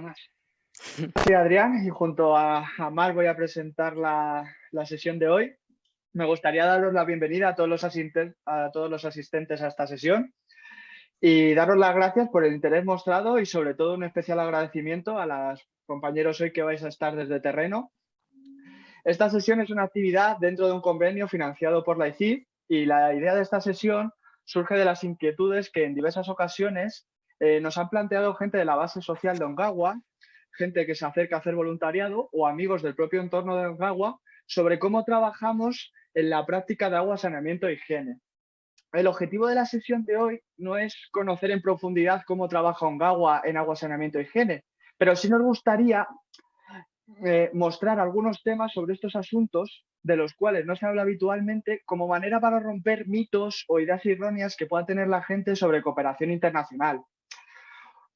más. Soy Adrián y junto a, Mar voy a presentar la, sesión de hoy. Me gustaría daros la bienvenida a todos, los a todos los asistentes a esta sesión y daros las gracias por el interés mostrado y sobre todo un especial agradecimiento a los compañeros hoy que vais a estar desde terreno. Esta sesión es una actividad dentro de un convenio financiado por la ICID y la idea de esta sesión surge de las inquietudes que en diversas ocasiones eh, nos han planteado gente de la base social de Ongawa, gente que se acerca a hacer voluntariado o amigos del propio entorno de Ongawa sobre cómo trabajamos en la práctica de agua, saneamiento e higiene. El objetivo de la sesión de hoy no es conocer en profundidad cómo trabaja Ongawa en agua, saneamiento e higiene, pero sí nos gustaría eh, mostrar algunos temas sobre estos asuntos de los cuales no se habla habitualmente como manera para romper mitos o ideas erróneas que pueda tener la gente sobre cooperación internacional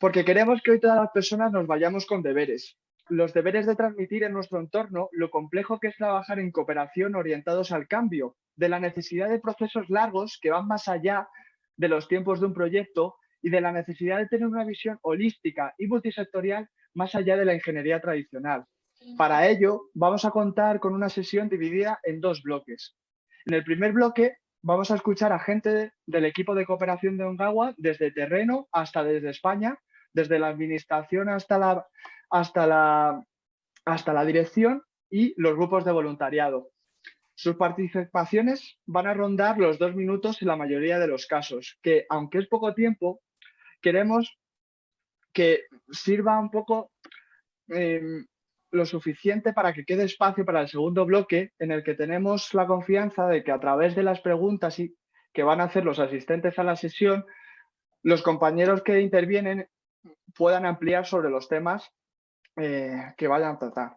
porque queremos que hoy todas las personas nos vayamos con deberes. Los deberes de transmitir en nuestro entorno lo complejo que es trabajar en cooperación orientados al cambio, de la necesidad de procesos largos que van más allá de los tiempos de un proyecto y de la necesidad de tener una visión holística y multisectorial más allá de la ingeniería tradicional. Para ello, vamos a contar con una sesión dividida en dos bloques. En el primer bloque vamos a escuchar a gente del equipo de cooperación de Ongawa desde terreno hasta desde España desde la administración hasta la, hasta la, hasta la dirección y los grupos de voluntariado. Sus participaciones van a rondar los dos minutos en la mayoría de los casos, que aunque es poco tiempo, queremos que sirva un poco em, lo suficiente para que quede espacio para el segundo bloque en el que tenemos la confianza de que a través de las preguntas que van a hacer los asistentes a la sesión, los compañeros que intervienen puedan ampliar sobre los temas eh, que vayan a tratar.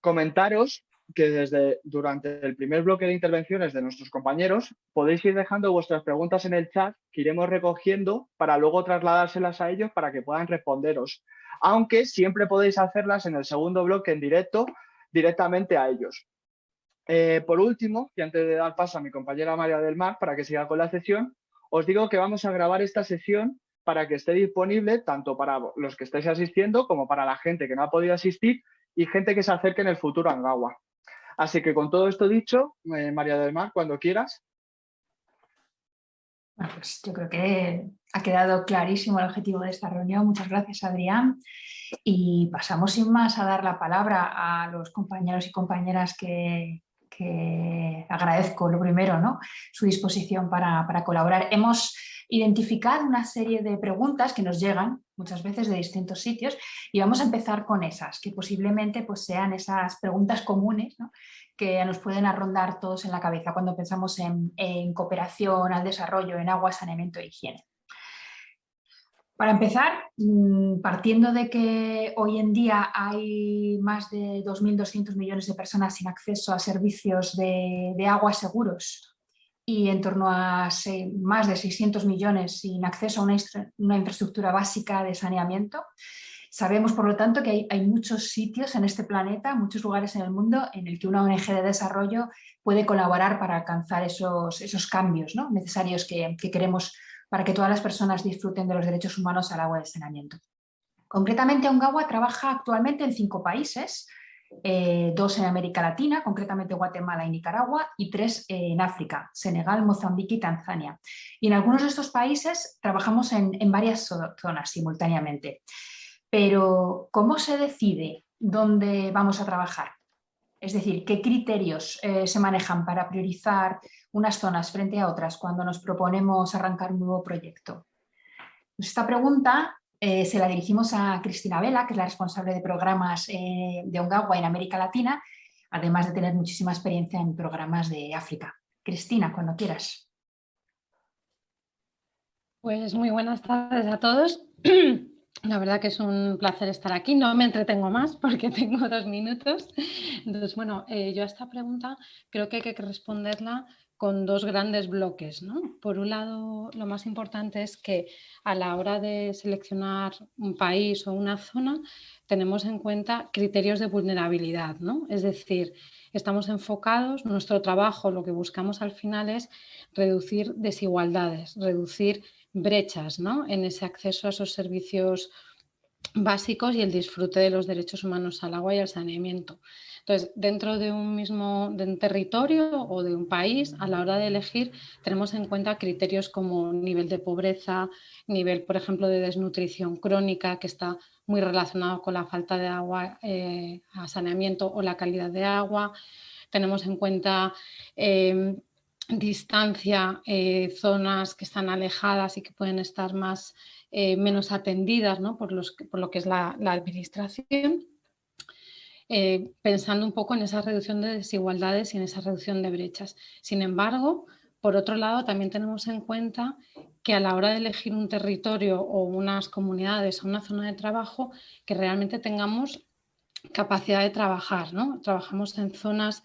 Comentaros que desde durante el primer bloque de intervenciones de nuestros compañeros podéis ir dejando vuestras preguntas en el chat que iremos recogiendo para luego trasladárselas a ellos para que puedan responderos. Aunque siempre podéis hacerlas en el segundo bloque en directo directamente a ellos. Eh, por último, y antes de dar paso a mi compañera María del Mar para que siga con la sesión, os digo que vamos a grabar esta sesión para que esté disponible tanto para los que estáis asistiendo como para la gente que no ha podido asistir y gente que se acerque en el futuro a Angawa. Así que con todo esto dicho, eh, María del Mar, cuando quieras. Pues yo creo que ha quedado clarísimo el objetivo de esta reunión. Muchas gracias, Adrián. Y pasamos sin más a dar la palabra a los compañeros y compañeras que, agradezco lo primero, ¿no? su disposición para, para colaborar. Hemos identificar una serie de preguntas que nos llegan muchas veces de distintos sitios y vamos a empezar con esas, que posiblemente pues, sean esas preguntas comunes que nos pueden arrondar todos en la cabeza cuando pensamos en, cooperación al desarrollo, en agua, saneamiento e higiene. Para empezar, mm, partiendo de que hoy en día hay más de 2.200 millones de personas sin acceso a servicios de, de agua seguros y en torno a más de 600 millones sin acceso a una, infraestructura básica de saneamiento. Sabemos, por lo tanto, que hay, muchos sitios en este planeta, muchos lugares en el mundo en el que una ONG de desarrollo puede colaborar para alcanzar esos, esos cambios ¿no? necesarios que, que queremos para que todas las personas disfruten de los derechos humanos al agua de saneamiento. Concretamente, Ongawa trabaja actualmente en cinco países, eh, dos en América Latina, concretamente Guatemala y Nicaragua, y tres en África, Senegal, Mozambique y Tanzania. Y en algunos de estos países trabajamos en, varias zonas simultáneamente. Pero, ¿cómo se decide dónde vamos a trabajar? Es decir, ¿qué criterios eh, se manejan para priorizar unas zonas frente a otras cuando nos proponemos arrancar un nuevo proyecto? Pues esta pregunta eh, se la dirigimos a Cristina Vela, que es la responsable de programas eh, de Ongawa en América Latina, además de tener muchísima experiencia en programas de África. Cristina, cuando quieras. Pues muy buenas tardes a todos. La verdad que es un placer estar aquí. No me entretengo más porque tengo dos minutos. Entonces, bueno, eh, yo a esta pregunta creo que hay que responderla con dos grandes bloques. Por un lado, lo más importante es que a la hora de seleccionar un país o una zona, tenemos en cuenta criterios de vulnerabilidad. ¿no? Es decir, estamos enfocados, nuestro trabajo lo que buscamos al final es reducir desigualdades, reducir brechas en ese acceso a esos servicios básicos y el disfrute de los derechos humanos al agua y al saneamiento. Entonces, dentro de un mismo de un territorio o de un país, a la hora de elegir, tenemos en cuenta criterios como nivel de pobreza, nivel, por ejemplo, de desnutrición crónica, que está muy relacionado con la falta de agua eh, a saneamiento o la calidad de agua. Tenemos en cuenta em, distancia, eh, zonas que están alejadas y que pueden estar más eh, menos atendidas por, lo que es la, administración, eh, pensando un poco en esa reducción de desigualdades y en esa reducción de brechas. Sin embargo, por otro lado, también tenemos en cuenta que a la hora de elegir un territorio o unas comunidades o una zona de trabajo, que realmente tengamos capacidad de trabajar. ¿no? Trabajamos en zonas,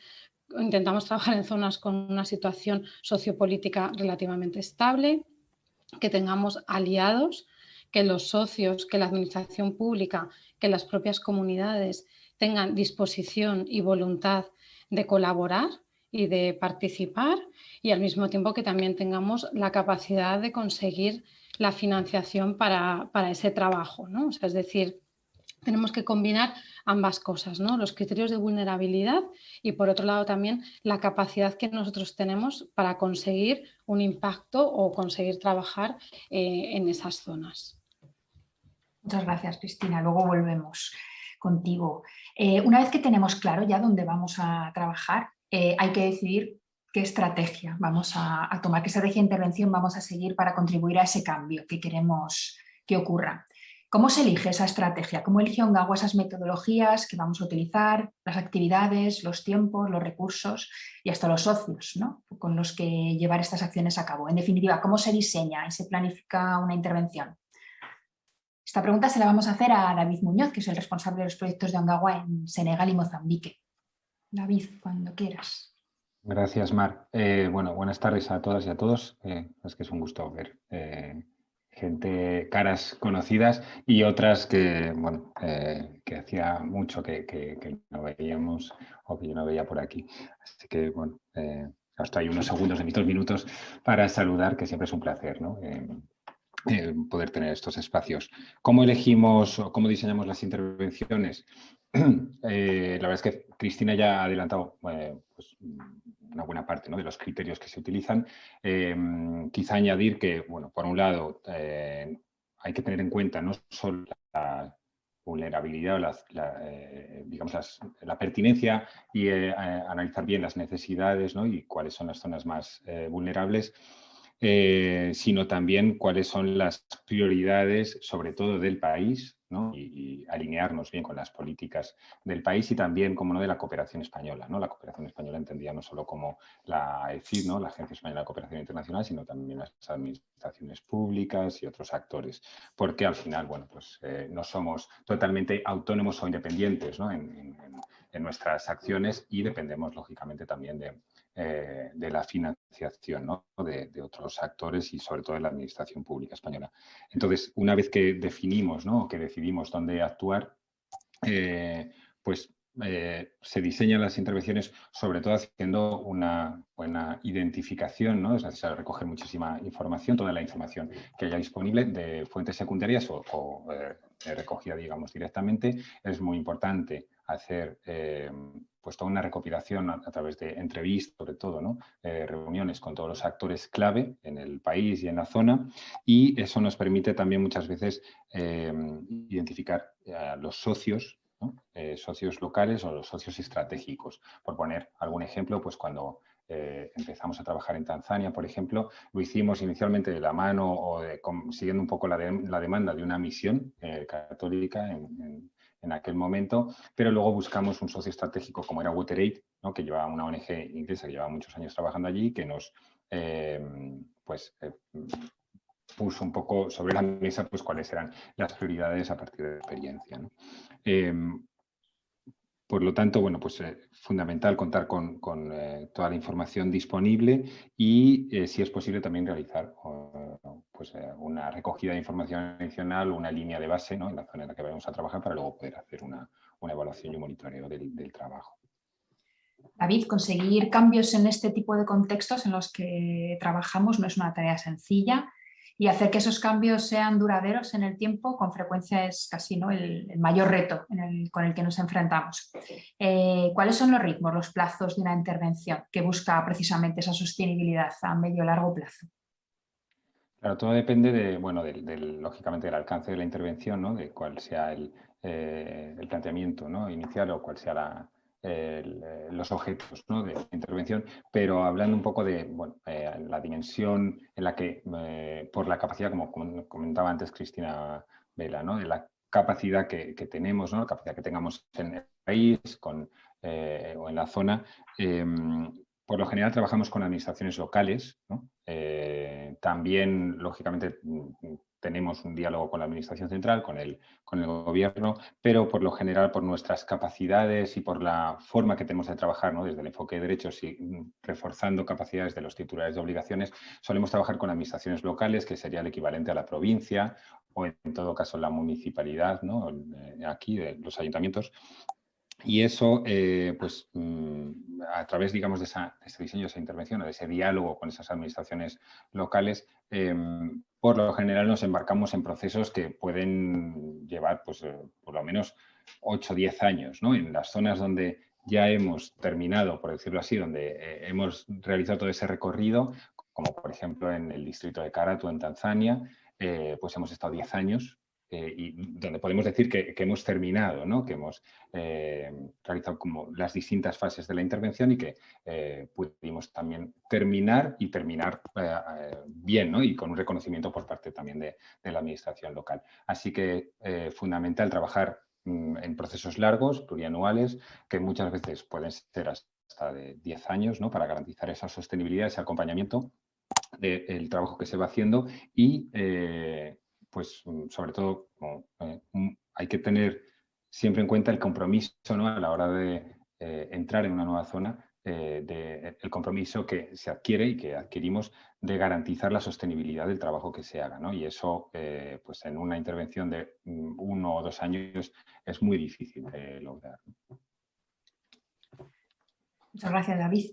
intentamos trabajar en zonas con una situación sociopolítica relativamente estable, que tengamos aliados que los socios, que la administración pública, que las propias comunidades tengan disposición y voluntad de colaborar y de participar y al mismo tiempo que también tengamos la capacidad de conseguir la financiación para, ese trabajo. ¿no? es decir, tenemos que combinar ambas cosas, ¿no? los criterios de vulnerabilidad y por otro lado también la capacidad que nosotros tenemos para conseguir un impacto o conseguir trabajar eh, en esas zonas. Muchas gracias, Cristina. Luego volvemos contigo. Eh, una vez que tenemos claro ya dónde vamos a trabajar, eh, hay que decidir qué estrategia vamos a, tomar, qué estrategia de intervención vamos a seguir para contribuir a ese cambio que queremos que ocurra. ¿Cómo se elige esa estrategia? ¿Cómo elige Ongawa esas metodologías que vamos a utilizar, las actividades, los tiempos, los recursos y hasta los socios con los que llevar estas acciones a cabo? En definitiva, ¿cómo se diseña y se planifica una intervención? Esta pregunta se la vamos a hacer a David Muñoz, que es el responsable de los proyectos de Ongawa en Senegal y Mozambique. David, cuando quieras. Gracias, Mar. Eh, bueno, buenas tardes a todas y a todos. Eh, es que es un gusto ver eh, gente, caras conocidas y otras que, bueno, que hacía mucho que, no veíamos o que yo no veía por aquí. Así que, bueno, hasta hay unos segundos de mis dos minutos para saludar, que siempre es un placer, ¿no? Eh, poder tener estos espacios. ¿Cómo elegimos o cómo diseñamos las intervenciones? Eh, la verdad es que Cristina ya ha adelantado eh, pues, una buena parte de los criterios que se utilizan. quizá añadir que, bueno, por un lado, hay que tener en cuenta no solo la vulnerabilidad o la, digamos la pertinencia y analizar bien las necesidades y cuáles son las zonas más vulnerables, eh, sino también cuáles son las prioridades, sobre todo del país, y, alinearnos bien con las políticas del país y también, como no, de la cooperación española. ¿no? La cooperación española entendía no solo como la ECID, ¿no? la Agencia Española de Cooperación Internacional, sino también las administraciones públicas y otros actores, porque al final, bueno, pues eh, no somos totalmente autónomos o independientes en, en nuestras acciones y dependemos, lógicamente, también de, eh, de la financiación de, otros actores y sobre todo de la administración pública española. Entonces, una vez que definimos, ¿no? que decidimos dónde actuar, eh, pues eh, se diseñan las intervenciones sobre todo haciendo una buena identificación, ¿no? es necesario recoger muchísima información, toda la información que haya disponible de fuentes secundarias o, recogida, digamos, directamente. Es muy importante hacer pues toda una recopilación a, través de entrevistas, sobre todo, ¿no? Eh, reuniones con todos los actores clave en el país y en la zona y eso nos permite también muchas veces eh, identificar a los socios, eh, socios locales o los socios estratégicos. Por poner algún ejemplo, pues cuando empezamos a trabajar en Tanzania, por ejemplo, lo hicimos inicialmente de la mano o siguiendo un poco la, la, demanda de una misión católica en en aquel momento, pero luego buscamos un socio estratégico como era WaterAid, ¿no? que llevaba una ONG inglesa que llevaba muchos años trabajando allí, que nos eh, pues, eh, puso un poco sobre la mesa pues, cuáles eran las prioridades a partir de experiencia. Eh, por lo tanto, bueno, pues es fundamental contar con, toda la información disponible y, si es posible, también realizar pues, eh, una recogida de información adicional, una línea de base en la zona en la que vamos a trabajar para luego poder hacer una, evaluación y un monitoreo del, trabajo. David, conseguir cambios en este tipo de contextos en los que trabajamos no es una tarea sencilla y hacer que esos cambios sean duraderos en el tiempo con frecuencia es casi ¿no? el, mayor reto con el que nos enfrentamos. Eh, ¿Cuáles son los ritmos, los plazos de una intervención que busca precisamente esa sostenibilidad a medio largo plazo? Claro, todo depende de, bueno, del, lógicamente del alcance de la intervención, ¿no? de cuál sea el, eh, planteamiento inicial o cuál sea la, eh, los objetos de intervención, pero hablando un poco de eh, la dimensión en la que, eh, por la capacidad, como comentaba antes Cristina Vela, de la capacidad que, tenemos, la capacidad que tengamos en el país o en la zona, em, por lo general trabajamos con administraciones locales, también, lógicamente, tenemos un diálogo con la Administración Central, con el, con el Gobierno, pero por lo general por nuestras capacidades y por la forma que tenemos de trabajar ¿no? desde el enfoque de derechos y mm, reforzando capacidades de los titulares de obligaciones, solemos trabajar con administraciones locales, que sería el equivalente a la provincia o en todo caso la municipalidad, ¿no? Eh, aquí de los ayuntamientos, y eso, eh, pues, mm, a través, digamos, de, ese diseño, de esa intervención, de ese diálogo con esas administraciones locales, em, por lo general nos embarcamos en procesos que pueden llevar, pues, eh, por lo menos 8 o 10 años, ¿no? En las zonas donde ya hemos terminado, por decirlo así, donde eh, hemos realizado todo ese recorrido, como por ejemplo en el distrito de Karatu, en Tanzania, pues hemos estado 10 años eh, y donde podemos decir que, hemos terminado, que hemos eh, realizado como las distintas fases de la intervención y que eh, pudimos también terminar y terminar bien y con un reconocimiento por parte también de, la administración local. Así que fundamental trabajar mm, en procesos largos, plurianuales, que muchas veces pueden ser hasta de 10 años para garantizar esa sostenibilidad, ese acompañamiento del trabajo que se va haciendo y pues mm, sobre todo eh, hay que tener siempre en cuenta el compromiso ¿no? a la hora de eh, entrar en una nueva zona, eh, el compromiso que se adquiere y que adquirimos de garantizar la sostenibilidad del trabajo que se haga. ¿no? Y eso, pues en una intervención de mm, uno o dos años es muy difícil de lograr. Muchas gracias, David.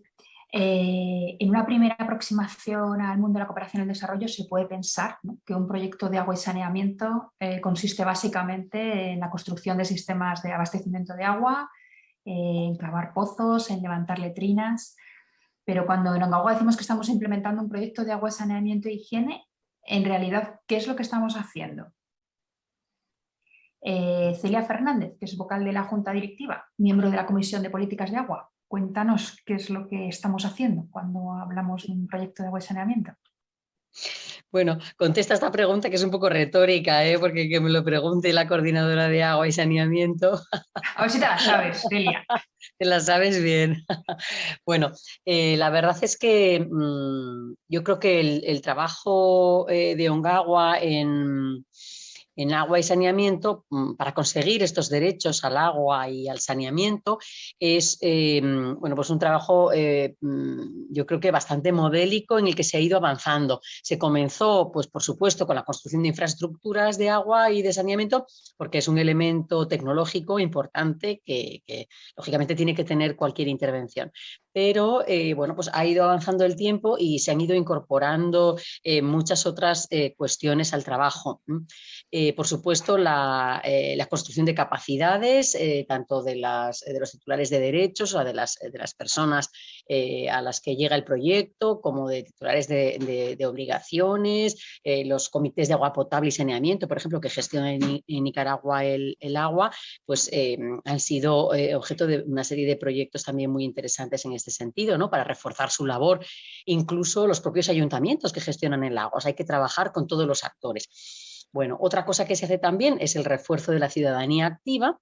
Eh, en una primera aproximación al mundo de la cooperación y el desarrollo se puede pensar que un proyecto de agua y saneamiento eh, consiste básicamente en la construcción de sistemas de abastecimiento de agua, en cavar pozos, en levantar letrinas, pero cuando en Ongawa decimos que estamos implementando un proyecto de agua, saneamiento e higiene, en realidad, ¿qué es lo que estamos haciendo? Eh, Celia Fernández, que es vocal de la Junta Directiva, miembro de la Comisión de Políticas de Agua, Cuéntanos qué es lo que estamos haciendo cuando hablamos de un proyecto de agua y saneamiento. Bueno, contesta esta pregunta que es un poco retórica, ¿eh? porque que me lo pregunte la coordinadora de agua y saneamiento. A ver si te la sabes, Celia. te la sabes bien. bueno, eh, la verdad es que mm, yo creo que el, trabajo eh, de Ongawa en en agua y saneamiento, mm, para conseguir estos derechos al agua y al saneamiento, es eh, bueno, pues un trabajo eh, mm, yo creo que bastante modélico en el que se ha ido avanzando. Se comenzó, pues por supuesto, con la construcción de infraestructuras de agua y de saneamiento, porque es un elemento tecnológico importante que, lógicamente tiene que tener cualquier intervención. Pero eh, bueno, pues ha ido avanzando el tiempo y se han ido incorporando muchas otras cuestiones al trabajo. Eh, por supuesto, la, eh, construcción de capacidades, eh, tanto de, de, los titulares de derechos o de las, de las personas a las que llega el proyecto, como de titulares de, obligaciones, los comités de agua potable y saneamiento, por ejemplo, que gestionan en, Nicaragua el, agua, pues han sido objeto de una serie de proyectos también muy interesantes en este sentido, ¿no? para reforzar su labor, incluso los propios ayuntamientos que gestionan el agua. hay que trabajar con todos los actores. Bueno, otra cosa que se hace también es el refuerzo de la ciudadanía activa,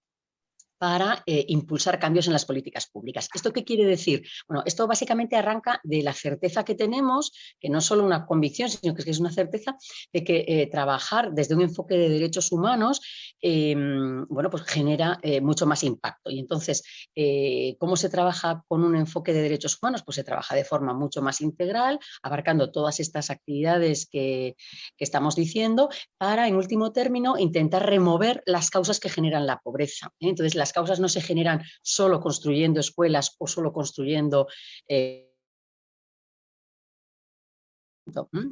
para eh, impulsar cambios en las políticas públicas. ¿Esto qué quiere decir? Bueno, esto básicamente arranca de la certeza que tenemos, que no es solo una convicción, sino que es una certeza de que eh, trabajar desde un enfoque de derechos humanos, em, bueno, pues genera eh, mucho más impacto. Y entonces, ¿cómo se trabaja con un enfoque de derechos humanos? Pues se trabaja de forma mucho más integral, abarcando todas estas actividades que, estamos diciendo, para, en último término, intentar remover las causas que generan la pobreza. Entonces, las causas no se generan solo construyendo escuelas o solo construyendo... Eh,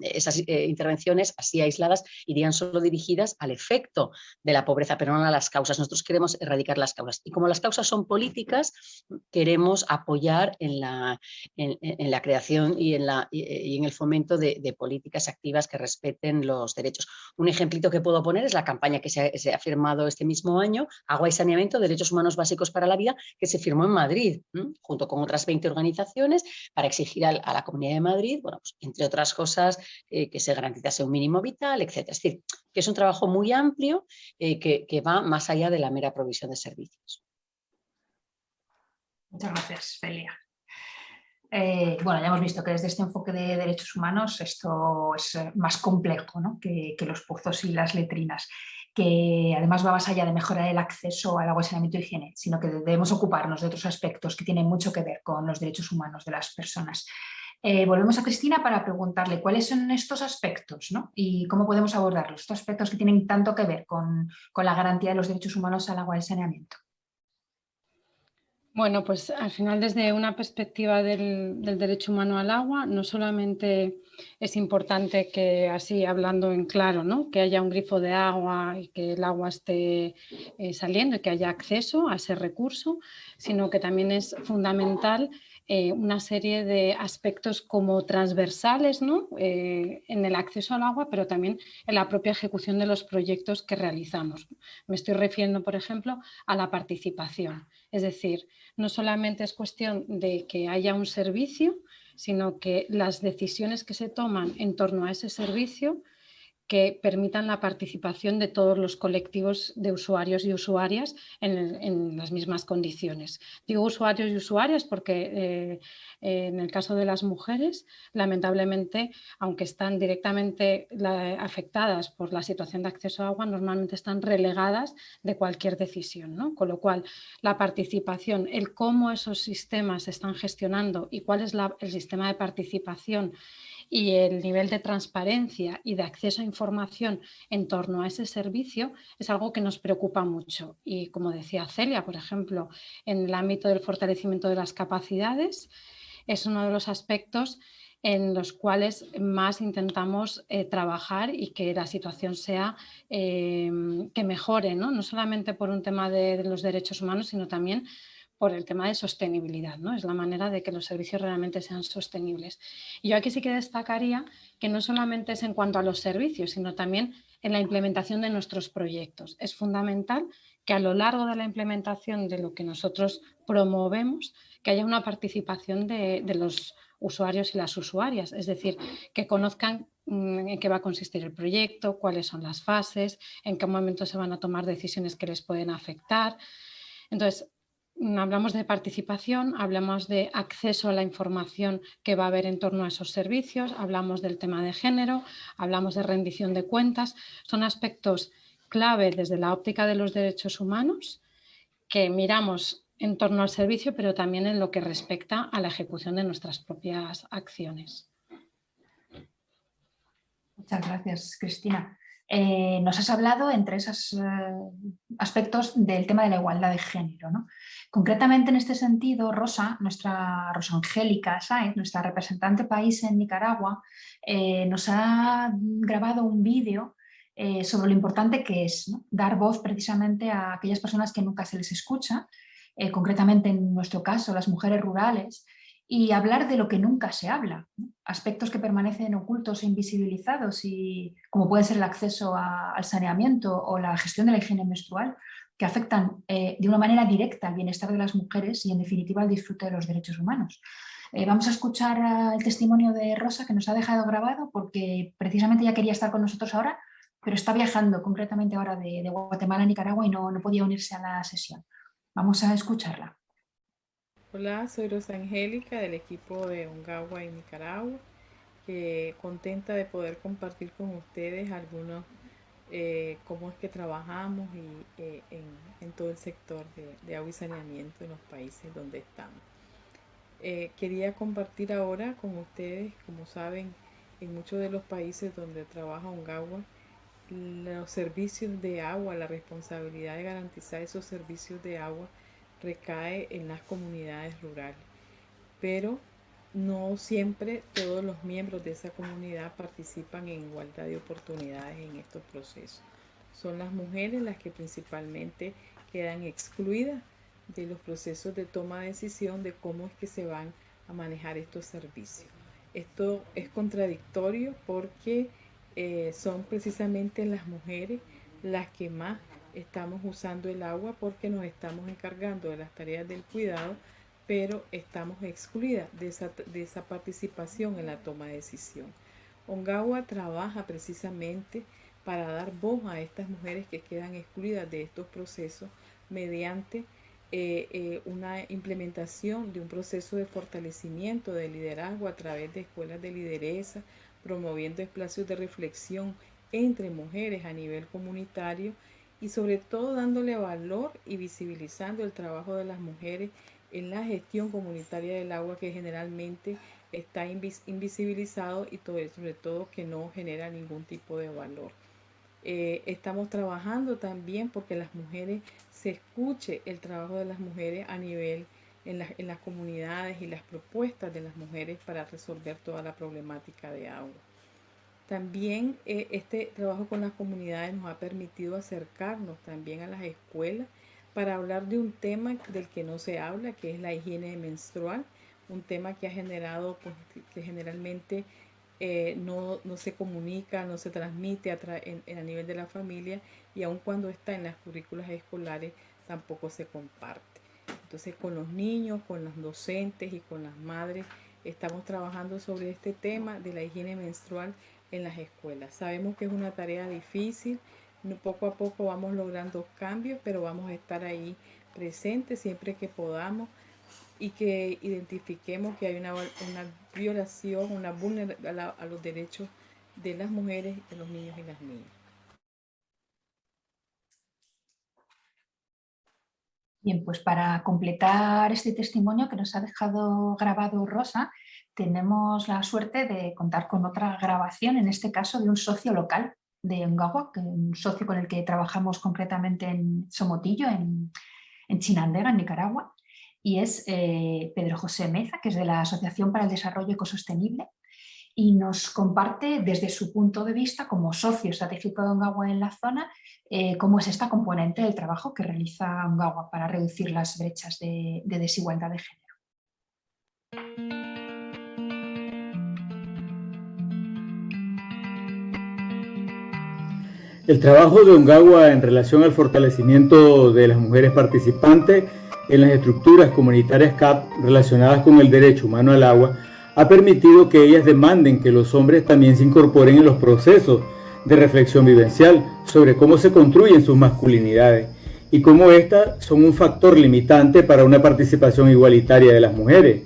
Esas eh, intervenciones así aisladas irían solo dirigidas al efecto de la pobreza, pero no a las causas. Nosotros queremos erradicar las causas. Y como las causas son políticas, queremos apoyar en la, en, la creación y en, la, y en el fomento de, políticas activas que respeten los derechos. Un ejemplito que puedo poner es la campaña que se ha, firmado este mismo año, Agua y Saneamiento, Derechos Humanos Básicos para la Vida, que se firmó en Madrid, junto con otras 20 organizaciones, para exigir a, la Comunidad de Madrid, bueno, pues, entre otras cosas, cosas, eh, que se garantizase un mínimo vital, etc. Es decir, que es un trabajo muy amplio eh, que, va más allá de la mera provisión de servicios. Muchas gracias, Felia. Eh, bueno, ya hemos visto que desde este enfoque de derechos humanos esto es más complejo que, que, los pozos y las letrinas, que además va más allá de mejorar el acceso al agua, saneamiento y higiene, sino que debemos ocuparnos de otros aspectos que tienen mucho que ver con los derechos humanos de las personas. Eh, volvemos a Cristina para preguntarle cuáles son estos aspectos y cómo podemos abordarlos, estos aspectos que tienen tanto que ver con, la garantía de los derechos humanos al agua y saneamiento. Bueno, pues al final desde una perspectiva del, derecho humano al agua, no solamente es importante que así hablando en claro, que haya un grifo de agua y que el agua esté eh, saliendo y que haya acceso a ese recurso, sino que también es fundamental eh, una serie de aspectos como transversales ¿no? Eh, en el acceso al agua, pero también en la propia ejecución de los proyectos que realizamos. Me estoy refiriendo, por ejemplo, a la participación. Es decir, no solamente es cuestión de que haya un servicio, sino que las decisiones que se toman en torno a ese servicio que permitan la participación de todos los colectivos de usuarios y usuarias en, las mismas condiciones. Digo usuarios y usuarias porque eh, en el caso de las mujeres, lamentablemente, aunque están directamente afectadas por la situación de acceso a agua, normalmente están relegadas de cualquier decisión. Con lo cual, la participación, el cómo esos sistemas se están gestionando y cuál es el sistema de participación y el nivel de transparencia y de acceso a información en torno a ese servicio es algo que nos preocupa mucho. Y como decía Celia, por ejemplo, en el ámbito del fortalecimiento de las capacidades, es uno de los aspectos en los cuales más intentamos eh, trabajar y que la situación sea eh, que mejore, ¿no? no solamente por un tema de, los derechos humanos, sino también por el tema de sostenibilidad, ¿no? Es la manera de que los servicios realmente sean sostenibles. Y yo aquí sí que destacaría que no solamente es en cuanto a los servicios, sino también en la implementación de nuestros proyectos. Es fundamental que a lo largo de la implementación de lo que nosotros promovemos, que haya una participación de, de los usuarios y las usuarias, es decir, que conozcan mm, en qué va a consistir el proyecto, cuáles son las fases, en qué momento se van a tomar decisiones que les pueden afectar. Entonces, hablamos de participación, hablamos de acceso a la información que va a haber en torno a esos servicios, hablamos del tema de género, hablamos de rendición de cuentas. Son aspectos clave desde la óptica de los derechos humanos que miramos en torno al servicio, pero también en lo que respecta a la ejecución de nuestras propias acciones. Muchas gracias, Cristina. Eh, nos has hablado entre esos eh, aspectos del tema de la igualdad de género. Concretamente en este sentido, Rosa, nuestra Rosa Angélica Sáenz, nuestra representante país en Nicaragua, eh, nos ha grabado un vídeo sobre lo importante que es dar voz precisamente a aquellas personas que nunca se les escucha, concretamente en nuestro caso las mujeres rurales, y hablar de lo que nunca se habla, aspectos que permanecen ocultos e invisibilizados, y, como puede ser el acceso al saneamiento o la gestión de la higiene menstrual, que afectan eh, de una manera directa al bienestar de las mujeres y en definitiva al disfrute de los derechos humanos. Eh, vamos a escuchar eh, el testimonio de Rosa que nos ha dejado grabado porque precisamente ya quería estar con nosotros ahora, pero está viajando concretamente ahora de, Guatemala a Nicaragua y no, no podía unirse a la sesión. Vamos a escucharla. Hola, soy Rosa Angélica del equipo de Ongawa en Nicaragua. contenta de poder compartir con ustedes algunos eh, cómo es que trabajamos y, eh, en, todo el sector de, agua y saneamiento en los países donde estamos. Eh, quería compartir ahora con ustedes, como saben, en muchos de los países donde trabaja Ongawa, los servicios de agua, la responsabilidad de garantizar esos servicios de agua recae en las comunidades rurales. Pero no siempre todos los miembros de esa comunidad participan en igualdad de oportunidades en estos procesos. Son las mujeres las que principalmente quedan excluidas de los procesos de toma de decisión de cómo es que se van a manejar estos servicios. Esto es contradictorio porque eh, son precisamente las mujeres las que más estamos usando el agua porque nos estamos encargando de las tareas del cuidado, pero estamos excluidas de esa, de esa participación en la toma de decisión. Ongawa trabaja precisamente para dar voz a estas mujeres que quedan excluidas de estos procesos mediante eh, eh, una implementación de un proceso de fortalecimiento del liderazgo a través de escuelas de lideresa, promoviendo espacios de reflexión entre mujeres a nivel comunitario y sobre todo dándole valor y visibilizando el trabajo de las mujeres en la gestión comunitaria del agua que generalmente está invisibilizado y sobre todo que no genera ningún tipo de valor. Eh, estamos trabajando también porque las mujeres se escuche el trabajo de las mujeres a nivel en, en las comunidades y las propuestas de las mujeres para resolver toda la problemática de agua. También eh, este trabajo con las comunidades nos ha permitido acercarnos también a las escuelas para hablar de un tema del que no se habla, que es la higiene menstrual, un tema que ha generado, pues, que generalmente eh, no, se comunica, no se transmite a, en, a nivel de la familia y aun cuando está en las currículas escolares tampoco se comparte. Entonces con los niños, con los docentes y con las madres estamos trabajando sobre este tema de la higiene menstrual en las escuelas. Sabemos que es una tarea difícil, poco a poco vamos logrando cambios, pero vamos a estar ahí presentes siempre que podamos y que identifiquemos que hay una, violación, una vulneración a, los derechos de las mujeres, de los niños y las niñas. Bien, pues para completar este testimonio que nos ha dejado grabado Rosa, tenemos la suerte de contar con otra grabación, en este caso de un socio local de Ongawa, un socio con el que trabajamos concretamente en Somotillo, en, Chinandega, en Nicaragua, y es eh, Pedro José Meza, que es de la Asociación para el Desarrollo Ecosostenible y nos comparte desde su punto de vista como socio estratégico de Ongawa en la zona eh, cómo es esta componente del trabajo que realiza Ongawa para reducir las brechas de desigualdad de género. El trabajo de Ongawa en relación al fortalecimiento de las mujeres participantes en las estructuras comunitarias CAP relacionadas con el derecho humano al agua ha permitido que ellas demanden que los hombres también se incorporen en los procesos de reflexión vivencial sobre cómo se construyen sus masculinidades y cómo éstas son un factor limitante para una participación igualitaria de las mujeres.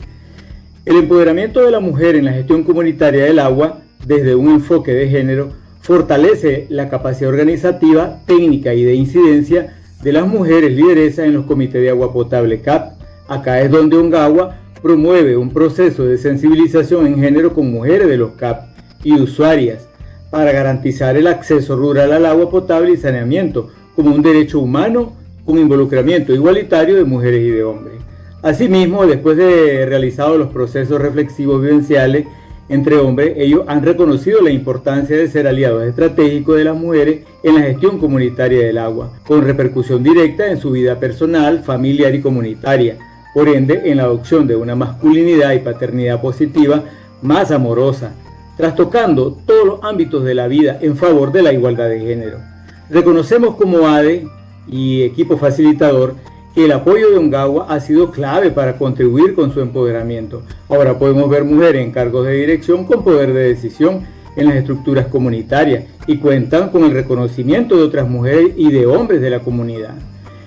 El empoderamiento de la mujer en la gestión comunitaria del agua, desde un enfoque de género, fortalece la capacidad organizativa, técnica y de incidencia de las mujeres lideresas en los comités de agua potable CAP. Acá es donde Ongawa promueve un proceso de sensibilización en género con mujeres de los CAP y usuarias para garantizar el acceso rural al agua potable y saneamiento como un derecho humano con involucramiento igualitario de mujeres y de hombres. Asimismo, después de realizados los procesos reflexivos vivenciales entre hombres, ellos han reconocido la importancia de ser aliados estratégicos de las mujeres en la gestión comunitaria del agua, con repercusión directa en su vida personal, familiar y comunitaria, por ende en la adopción de una masculinidad y paternidad positiva más amorosa, trastocando todos los ámbitos de la vida en favor de la igualdad de género. Reconocemos como ADE y equipo facilitador el apoyo de Ongawa ha sido clave para contribuir con su empoderamiento. Ahora podemos ver mujeres en cargos de dirección con poder de decisión en las estructuras comunitarias y cuentan con el reconocimiento de otras mujeres y de hombres de la comunidad.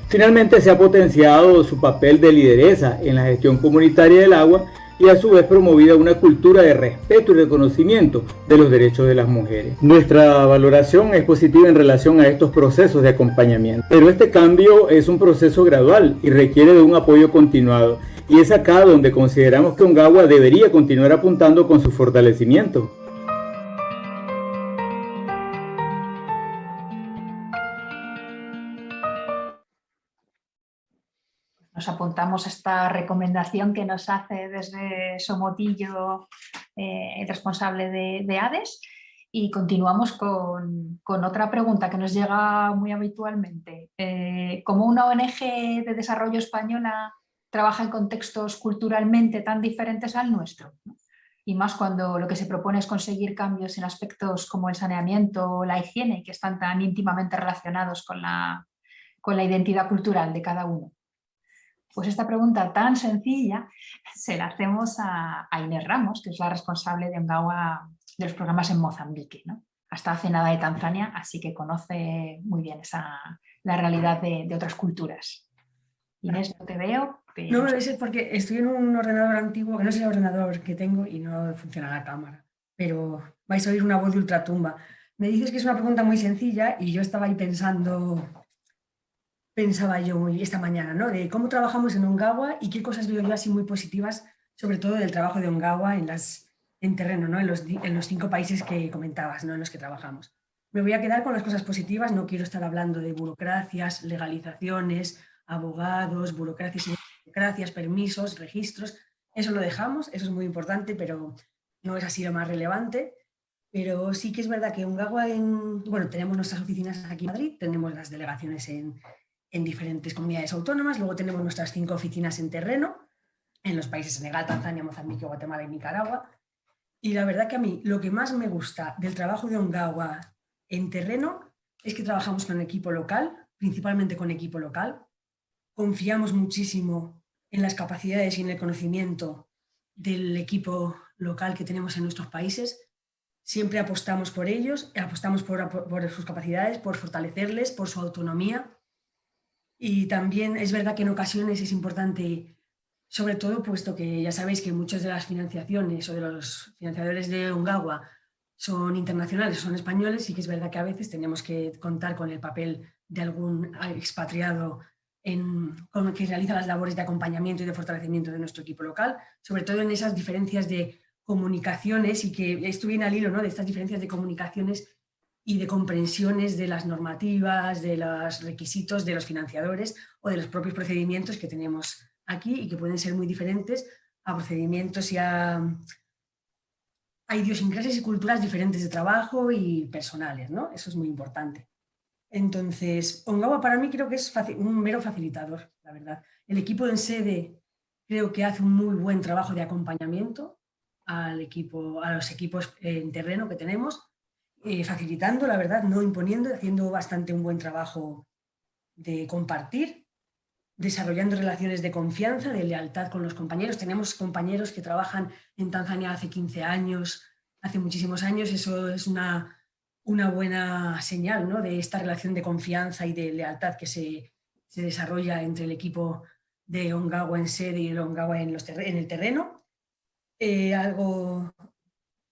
Finalmente se ha potenciado su papel de lideresa en la gestión comunitaria del agua y a su vez promovida una cultura de respeto y reconocimiento de los derechos de las mujeres. Nuestra valoración es positiva en relación a estos procesos de acompañamiento, pero este cambio es un proceso gradual y requiere de un apoyo continuado y es acá donde consideramos que Ongawa debería continuar apuntando con su fortalecimiento. Nos apuntamos esta recomendación que nos hace desde Somotillo, eh, el responsable de, de, ADES, y continuamos con, otra pregunta que nos llega muy habitualmente. Eh, ¿Cómo una ONG de desarrollo española trabaja en contextos culturalmente tan diferentes al nuestro? Y más cuando lo que se propone es conseguir cambios en aspectos como el saneamiento o la higiene, que están tan íntimamente relacionados con la, con la identidad cultural de cada uno. Pues esta pregunta tan sencilla se la hacemos a, Inés Ramos, que es la responsable de Ongawa de los programas en Mozambique. ¿no? Hasta hace nada de Tanzania, así que conoce muy bien esa, la realidad de, otras culturas. Inés, no te veo. No me veis porque estoy en un ordenador antiguo, que no es el ordenador que tengo y no funciona la cámara. Pero vais a oír una voz de ultratumba. Me dices que es una pregunta muy sencilla y yo estaba ahí pensando pensaba yo esta mañana, ¿no? De cómo trabajamos en Ongawa y qué cosas veo yo así muy positivas, sobre todo del trabajo de Ongawa en, las, en terreno, ¿no? En los, en los cinco países que comentabas, ¿no? En los que trabajamos. Me voy a quedar con las cosas positivas, no quiero estar hablando de burocracias, legalizaciones, abogados, burocracias y burocracias, permisos, registros, eso lo dejamos, eso es muy importante, pero no es así lo más relevante. Pero sí que es verdad que Ongawa, en, bueno, tenemos nuestras oficinas aquí en Madrid, tenemos las delegaciones en, en diferentes comunidades autónomas. Luego tenemos nuestras cinco oficinas en terreno, en los países Senegal, Tanzania, Mozambique, Guatemala y Nicaragua. Y la verdad que a mí lo que más me gusta del trabajo de Ongawa en terreno es que trabajamos con equipo local, principalmente con equipo local. Confiamos muchísimo en las capacidades y en el conocimiento del equipo local que tenemos en nuestros países. Siempre apostamos por ellos, apostamos por, por sus capacidades, por fortalecerles, por su autonomía y también es verdad que en ocasiones es importante, sobre todo puesto que ya sabéis que muchas de las financiaciones o de los financiadores de Ongawa son internacionales, son españoles, y que es verdad que a veces tenemos que contar con el papel de algún expatriado en, que realiza las labores de acompañamiento y de fortalecimiento de nuestro equipo local, sobre todo en esas diferencias de comunicaciones y que esto viene al hilo ¿no? de estas diferencias de comunicaciones y de comprensiones de las normativas, de los requisitos de los financiadores o de los propios procedimientos que tenemos aquí y que pueden ser muy diferentes a procedimientos y a, a idiosincrasias y culturas diferentes de trabajo y personales, ¿no? Eso es muy importante. Entonces, Ongawa para mí creo que es un mero facilitador, la verdad. El equipo en sede creo que hace un muy buen trabajo de acompañamiento al equipo, a los equipos en terreno que tenemos eh, facilitando, la verdad, no imponiendo, haciendo bastante un buen trabajo de compartir, desarrollando relaciones de confianza, de lealtad con los compañeros. Tenemos compañeros que trabajan en Tanzania hace 15 años, hace muchísimos años, eso es una, una buena señal ¿no? de esta relación de confianza y de lealtad que se, se desarrolla entre el equipo de Ongawa en sede y el Ongawa en, el terreno. Eh, algo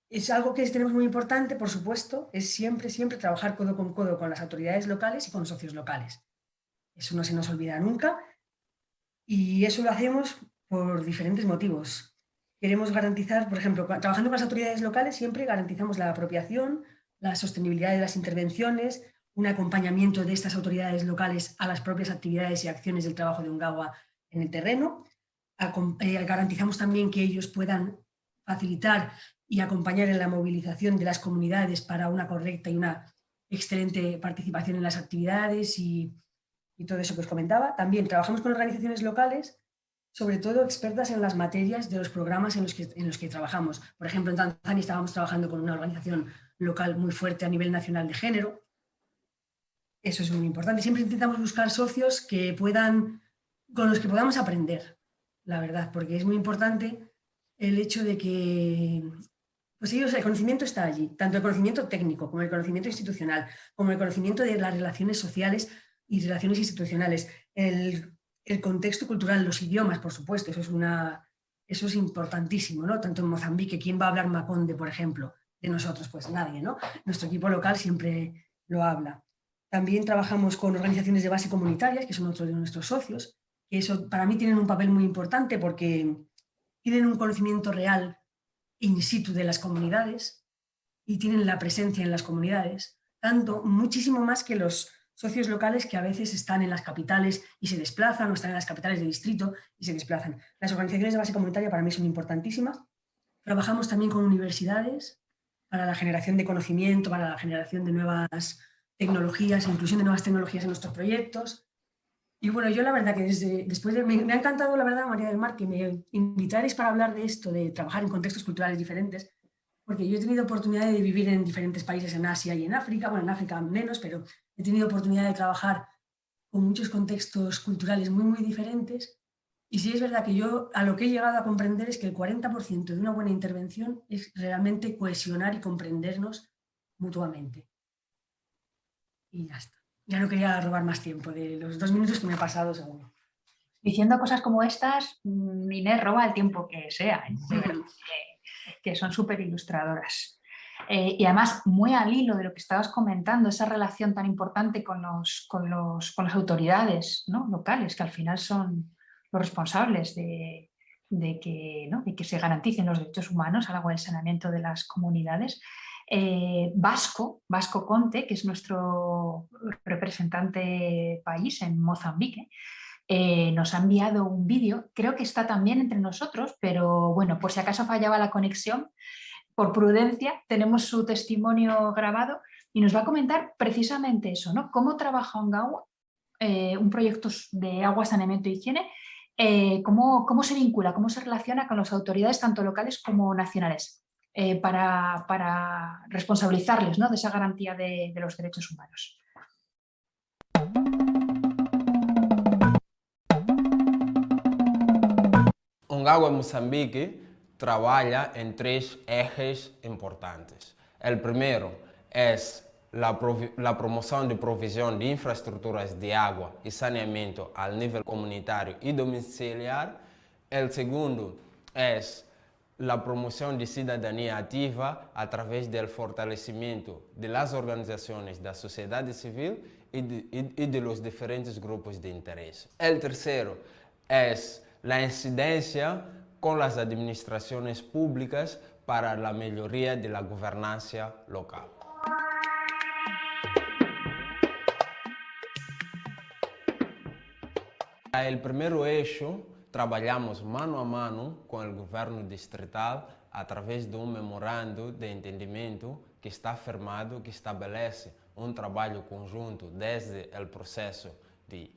es algo que tenemos muy importante, por supuesto, es siempre, siempre trabajar codo con codo con las autoridades locales y con socios locales. Eso no se nos olvida nunca y eso lo hacemos por diferentes motivos. Queremos garantizar, por ejemplo, trabajando con las autoridades locales siempre garantizamos la apropiación, la sostenibilidad de las intervenciones, un acompañamiento de estas autoridades locales a las propias actividades y acciones del trabajo de UNGAWA en el terreno. Eh, garantizamos también que ellos puedan facilitar y acompañar en la movilización de las comunidades para una correcta y una excelente participación en las actividades y, todo eso que os comentaba. También trabajamos con organizaciones locales, sobre todo expertas en las materias de los programas en los que, en los que trabajamos. Por ejemplo, en Tanzania estábamos trabajando con una organización local muy fuerte a nivel nacional de género. Eso es muy importante. Siempre intentamos buscar socios que puedan, con los que podamos aprender, la verdad, porque es muy importante el hecho de que pues el conocimiento está allí, tanto el conocimiento técnico como el conocimiento institucional, como el conocimiento de las relaciones sociales y relaciones institucionales, el, contexto cultural, los idiomas, por supuesto, eso es, una, eso es importantísimo, ¿no? Tanto en Mozambique, ¿quién va a hablar Maconde, por ejemplo? De nosotros, pues nadie, ¿no? Nuestro equipo local siempre lo habla. También trabajamos con organizaciones de base comunitarias, que son otros de nuestros socios, que eso para mí tienen un papel muy importante porque tienen un conocimiento real in situ de las comunidades y tienen la presencia en las comunidades, tanto muchísimo más que los socios locales que a veces están en las capitales y se desplazan o están en las capitales de distrito y se desplazan. Las organizaciones de base comunitaria para mí son importantísimas. Trabajamos también con universidades para la generación de conocimiento, para la generación de nuevas tecnologías, inclusión de nuevas tecnologías en nuestros proyectos. Y bueno, yo la verdad que desde, después de, me, me, ha encantado la verdad, María del Mar, que me invitarais para hablar de esto, de trabajar en contextos culturales diferentes, porque yo he tenido oportunidad de vivir en diferentes países en Asia y en África, bueno, en África menos, pero he tenido oportunidad de trabajar con muchos contextos culturales muy, muy diferentes. Y sí es verdad que yo a lo que he llegado a comprender es que el 40% de una buena intervención es realmente cohesionar y comprendernos mutuamente. Y ya está. Ya no quería robar más tiempo de los dos minutos que me he pasado seguro. Diciendo cosas como estas, Inés roba el tiempo que sea, ¿eh? que, son súper ilustradoras. Eh, y además, muy al hilo de lo que estabas comentando, esa relación tan importante con, los, con, los, con las autoridades ¿no? locales, que al final son los responsables de, de que, ¿no? de que se garanticen los derechos humanos al agua del saneamiento de las comunidades. Eh, Vasco, Vasco Conte, que es nuestro representante país en Mozambique, eh, nos ha enviado un vídeo, creo que está también entre nosotros, pero bueno, por si acaso fallaba la conexión, por prudencia tenemos su testimonio grabado y nos va a comentar precisamente eso, ¿no? Cómo trabaja Ongawa, eh, un proyecto de agua, saneamiento y higiene, eh, cómo, cómo se vincula, cómo se relaciona con las autoridades tanto locales como nacionales. Eh, para, para, responsabilizarles ¿no? de esa garantía de, de los derechos humanos. Ongawa Moçambique trabalha em três ejes importantes. O primeiro é a promoção de provisão de infraestruturas de água e saneamento ao nível comunitário e domiciliar. O segundo é a promoção de cidadania ativa através do fortalecimento das organizações da sociedade civil e de, e, e de los diferentes grupos de interesse. O terceiro é a incidência com as administrações públicas para a melhoria da governança local. O primeiro eixo trabalhamos mano a mano com o governo distrital através de um memorando de entendimento que está firmado, que estabelece um trabalho conjunto desde o processo de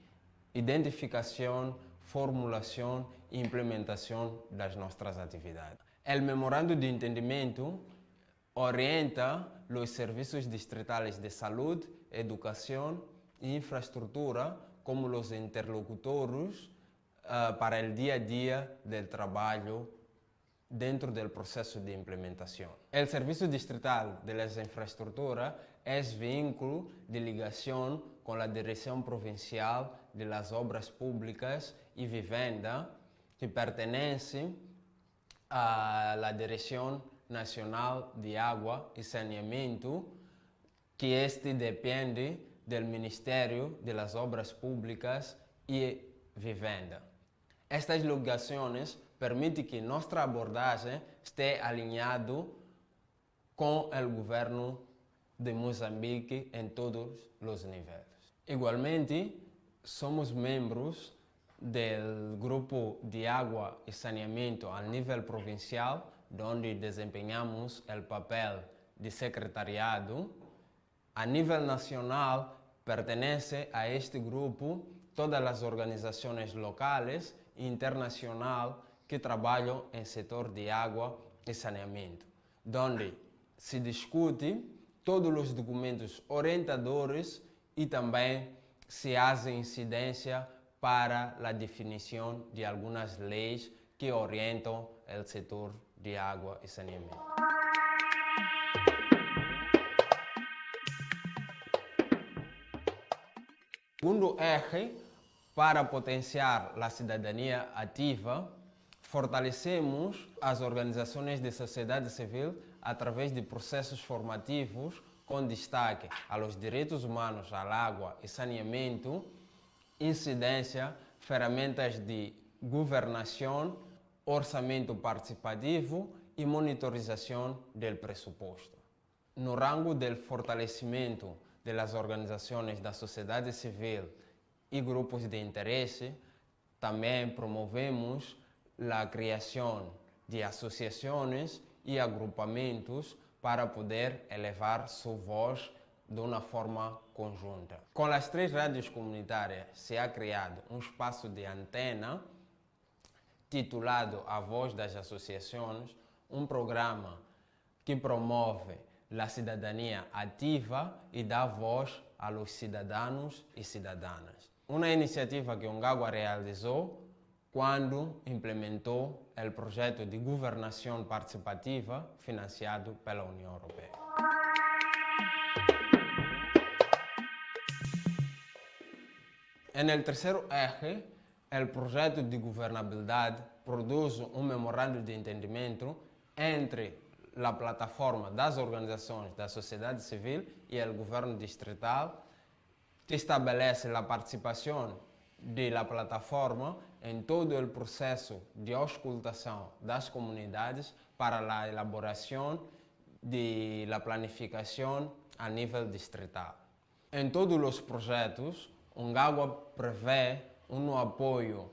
identificação, formulação e implementação das nossas atividades. O memorando de entendimento orienta os serviços distritais de saúde, educação e infraestrutura como os interlocutores uh, para o dia a dia do trabalho dentro do processo de implementação. O Serviço Distrital de las Infraestruturas é vínculo de ligação com a Direção Provincial de las Obras Públicas e Vivenda, que pertence à Direção Nacional de Água e Saneamento, que este depende do Ministério de las Obras Públicas e Vivenda. Estas ligações permitem que nossa abordagem esteja alinhada com o governo de Moçambique em todos os níveis. Igualmente, somos membros do grupo de água e saneamento a nível provincial, onde desempenhamos o papel de secretariado. A nível nacional, pertence a este grupo todas as organizações locais internacional que trabalham em setor de água e saneamento, onde se discute todos os documentos orientadores e também se faz incidência para a definição de algumas leis que orientam o setor de água e saneamento. Segundo eje para potenciar a cidadania ativa, fortalecemos as organizações de sociedade civil através de processos formativos com destaque aos direitos humanos à água e saneamento, incidência, ferramentas de governação, orçamento participativo e monitorização do pressuposto. No rango do fortalecimento das organizações da sociedade civil e grupos de interesse, também promovemos a criação de associações e agrupamentos para poder elevar sua voz de uma forma conjunta. Com as três rádios comunitárias se ha criado um espaço de antena titulado A Voz das Associações, um programa que promove a cidadania ativa e dá voz aos cidadãos e cidadãs. Uma iniciativa que Ongagua realizou quando implementou o projeto de governação participativa financiado pela União Europeia. No terceiro eje, o projeto de governabilidade produz um memorando de entendimento entre a plataforma das organizações da sociedade civil e o governo distrital, que estabelece a participação da plataforma em todo o processo de auscultação das comunidades para a elaboração de la planificação a nível distrital. Em todos os projetos, Ungagua prevê um apoio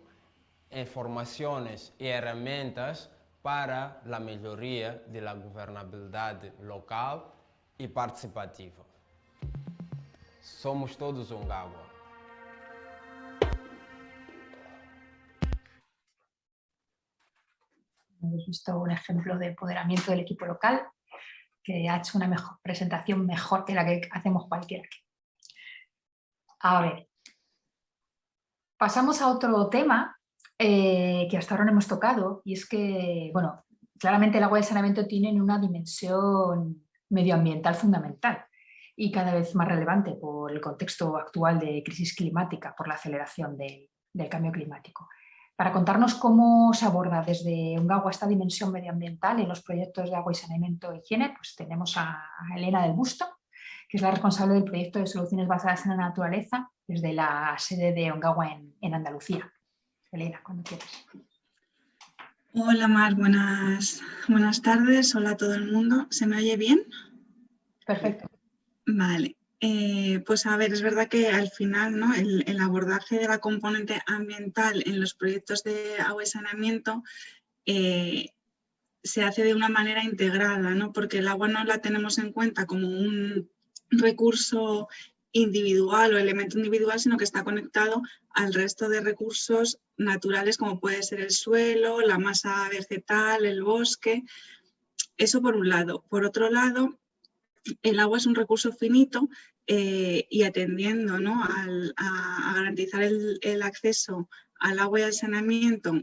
em formações e ferramentas para a melhoria da governabilidade local e participativa. Somos todos Ungagua. Hemos visto un ejemplo de empoderamiento del equipo local que ha hecho una mejor, presentación mejor que la que hacemos cualquiera. A ver, pasamos a otro tema eh, que hasta ahora no hemos tocado y es que, bueno, claramente el agua de saneamiento tiene una dimensión medioambiental fundamental y cada vez más relevante por el contexto actual de crisis climática, por la aceleración del cambio climático. Para contarnos cómo se aborda desde Ungagua esta dimensión medioambiental en los proyectos de agua y saneamiento e higiene, pues tenemos a, Elena del Busto, que es la responsable del proyecto de soluciones basadas en la naturaleza desde la sede de Ungagua en, Andalucía. Elena, cuando quieras. Hola Mar, buenas, buenas tardes, hola a todo el mundo. ¿Se me oye bien? Perfecto. Vale, eh, pues a ver, es verdad que al final ¿no? el, abordaje de la componente ambiental en los proyectos de agua y saneamiento eh, se hace de una manera integrada, ¿no? porque el agua no la tenemos en cuenta como un recurso individual o elemento individual, sino que está conectado al resto de recursos naturales como puede ser el suelo, la masa vegetal, el bosque. Eso por un lado. Por otro lado, el agua es un recurso finito eh, y atendiendo a, garantizar el, acceso al agua y al saneamiento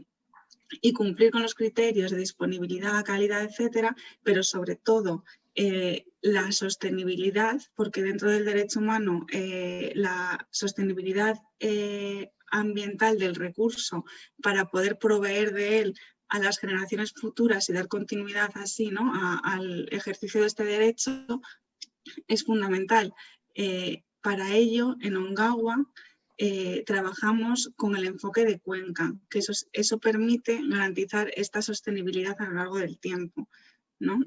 y cumplir con los criterios de disponibilidad, calidad, etcétera, pero sobre todo eh, la sostenibilidad, porque dentro del derecho humano eh, la sostenibilidad ambiental del recurso para poder proveer de él a las generaciones futuras y dar continuidad así ¿no? al ejercicio de este derecho es fundamental. Eh, para ello, en Ongawa eh, trabajamos con el enfoque de cuenca, que eso, eso permite garantizar esta sostenibilidad a lo largo del tiempo. ¿no?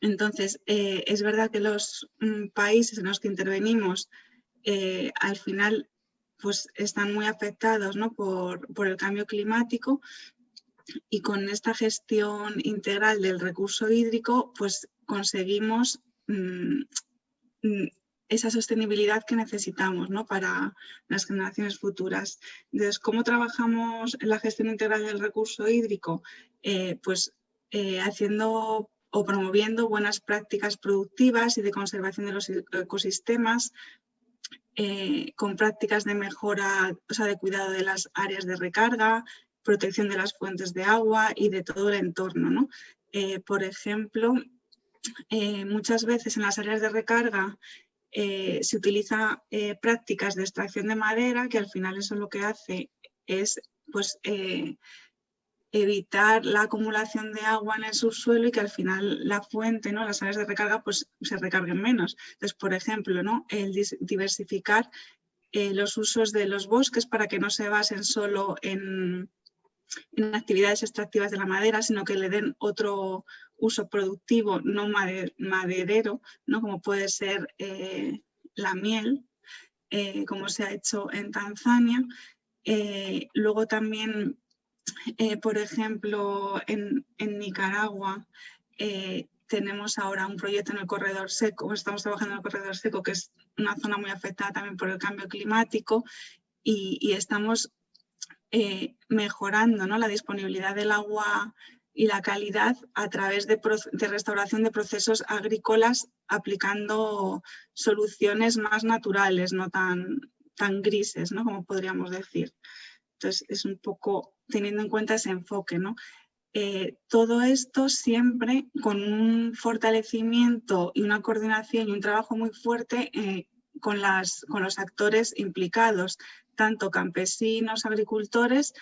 Entonces, eh, es verdad que los mm, países en los que intervenimos al final pues, están muy afectados ¿no? por, por el cambio climático, y con esta gestión integral del recurso hídrico, pues conseguimos mm, mm, esa sostenibilidad que necesitamos ¿no? para las generaciones futuras. Entonces, ¿cómo trabajamos en la gestión integral del recurso hídrico? Eh, pues eh, haciendo o promoviendo buenas prácticas productivas y de conservación de los ecosistemas, eh, con prácticas de mejora, o sea, de cuidado de las áreas de recarga, protección de las fuentes de agua y de todo el entorno. ¿no? Eh, por ejemplo, eh, muchas veces en las áreas de recarga eh, se utilizan prácticas de extracción de madera que al final eso lo que hace es pues, evitar la acumulación de agua en el subsuelo y que al final la fuente, ¿no? las áreas de recarga pues, se recarguen menos. Entonces, por ejemplo, ¿no? el diversificar los usos de los bosques para que no se basen solo en, en actividades extractivas de la madera, sino que le den otro uso productivo no maderero, ¿no? como puede ser eh, la miel, eh, como se ha hecho en Tanzania. Eh, luego también, por ejemplo, en, Nicaragua tenemos ahora un proyecto en el corredor seco, estamos trabajando en el corredor seco, que es una zona muy afectada también por el cambio climático y, estamos mejorando ¿no? la disponibilidad del agua y la calidad a través de, restauración de procesos agrícolas aplicando soluciones más naturales, no tan, tan grises, como podríamos decir. Entonces es un poco teniendo en cuenta ese enfoque. Eh, todo esto siempre con un fortalecimiento y una coordinación y un trabajo muy fuerte eh, con los actores implicados, tanto campesinos, agricultores,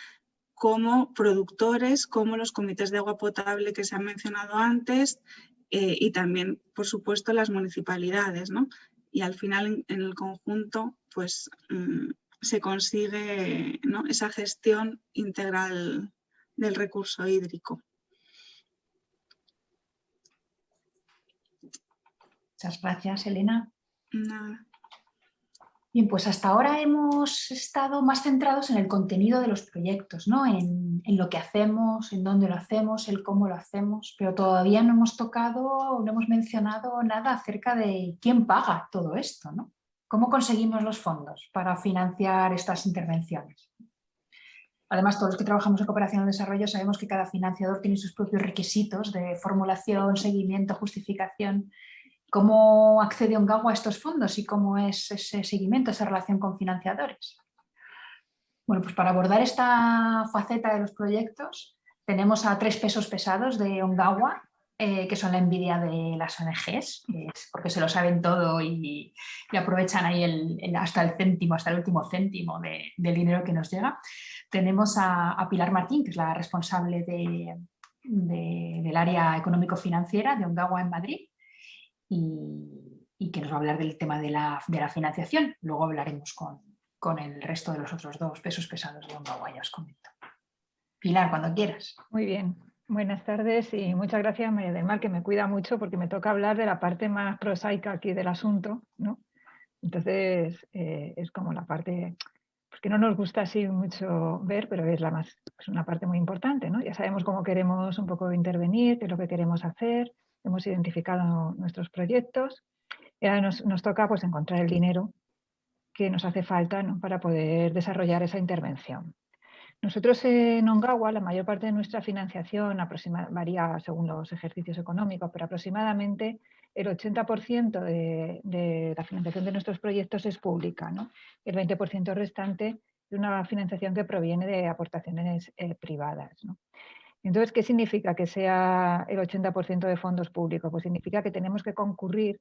como productores, como los comités de agua potable que se han mencionado antes eh, y también, por supuesto, las municipalidades. ¿no? Y al final, en, el conjunto, pues mm, se consigue ¿no? esa gestión integral del recurso hídrico. Muchas gracias, Elena. Nada. Bien, pues hasta ahora hemos estado más centrados en el contenido de los proyectos, ¿no? en, lo que hacemos, en dónde lo hacemos, el cómo lo hacemos, pero todavía no hemos tocado, no hemos mencionado nada acerca de quién paga todo esto, ¿no? ¿Cómo conseguimos los fondos para financiar estas intervenciones? Además, todos los que trabajamos en cooperación al desarrollo sabemos que cada financiador tiene sus propios requisitos de formulación, seguimiento, justificación ¿Cómo accede Ongawa a estos fondos y cómo es ese seguimiento, esa relación con financiadores? Bueno, pues para abordar esta faceta de los proyectos tenemos a tres pesos pesados de Ongawa, eh, que son la envidia de las ONGs, porque se lo saben todo y, aprovechan ahí hasta el céntimo, hasta el último céntimo del dinero que nos llega. Tenemos a, Pilar Martín, que es la responsable del área económico-financiera de Ongawa en Madrid, y, que nos va a hablar del tema de la, financiación. Luego hablaremos con, el resto de los otros dos pesos pesados de Ongawa, ya os comento. Pilar, cuando quieras. Muy bien. Buenas tardes y muchas gracias María del Mar, que me cuida mucho porque me toca hablar de la parte más prosaica aquí del asunto. ¿no? Entonces eh, es como la parte pues que no nos gusta así mucho ver, pero es, la más, es una parte muy importante. ¿no? Ya sabemos cómo queremos un poco intervenir, qué es lo que queremos hacer, hemos identificado nuestros proyectos y ahora nos, toca pues, encontrar el dinero que nos hace falta para poder desarrollar esa intervención. Nosotros en Ongawa, la mayor parte de nuestra financiación varía según los ejercicios económicos, pero aproximadamente el 80% de, la financiación de nuestros proyectos es pública. El 20% restante es una financiación que proviene de aportaciones eh, privadas. Entonces, ¿qué significa que sea el 80% de fondos públicos? Pues significa que tenemos que concurrir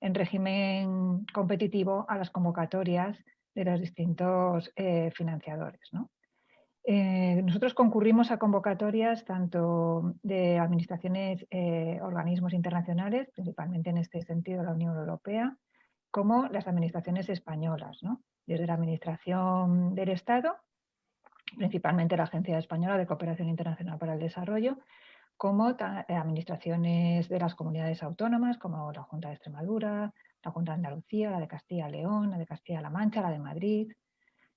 en régimen competitivo a las convocatorias de los distintos eh, financiadores. Eh, nosotros concurrimos a convocatorias tanto de administraciones, eh, organismos internacionales, principalmente en este sentido la Unión Europea, como las administraciones españolas, desde la Administración del Estado principalmente la Agencia Española de Cooperación Internacional para el Desarrollo, como eh, administraciones de las comunidades autónomas, como la Junta de Extremadura, la Junta de Andalucía, la de Castilla-León, la de Castilla-La Mancha, la de Madrid,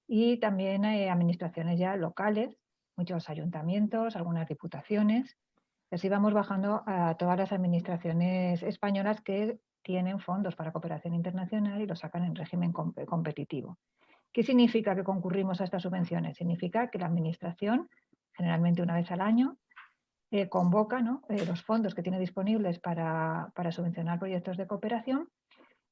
y también eh, administraciones ya locales, muchos ayuntamientos, algunas diputaciones. Así vamos bajando a todas las administraciones españolas que tienen fondos para cooperación internacional y lo sacan en régimen competitivo. ¿Qué significa que concurrimos a estas subvenciones? Significa que la Administración, generalmente una vez al año, eh, convoca eh, los fondos que tiene disponibles para, subvencionar proyectos de cooperación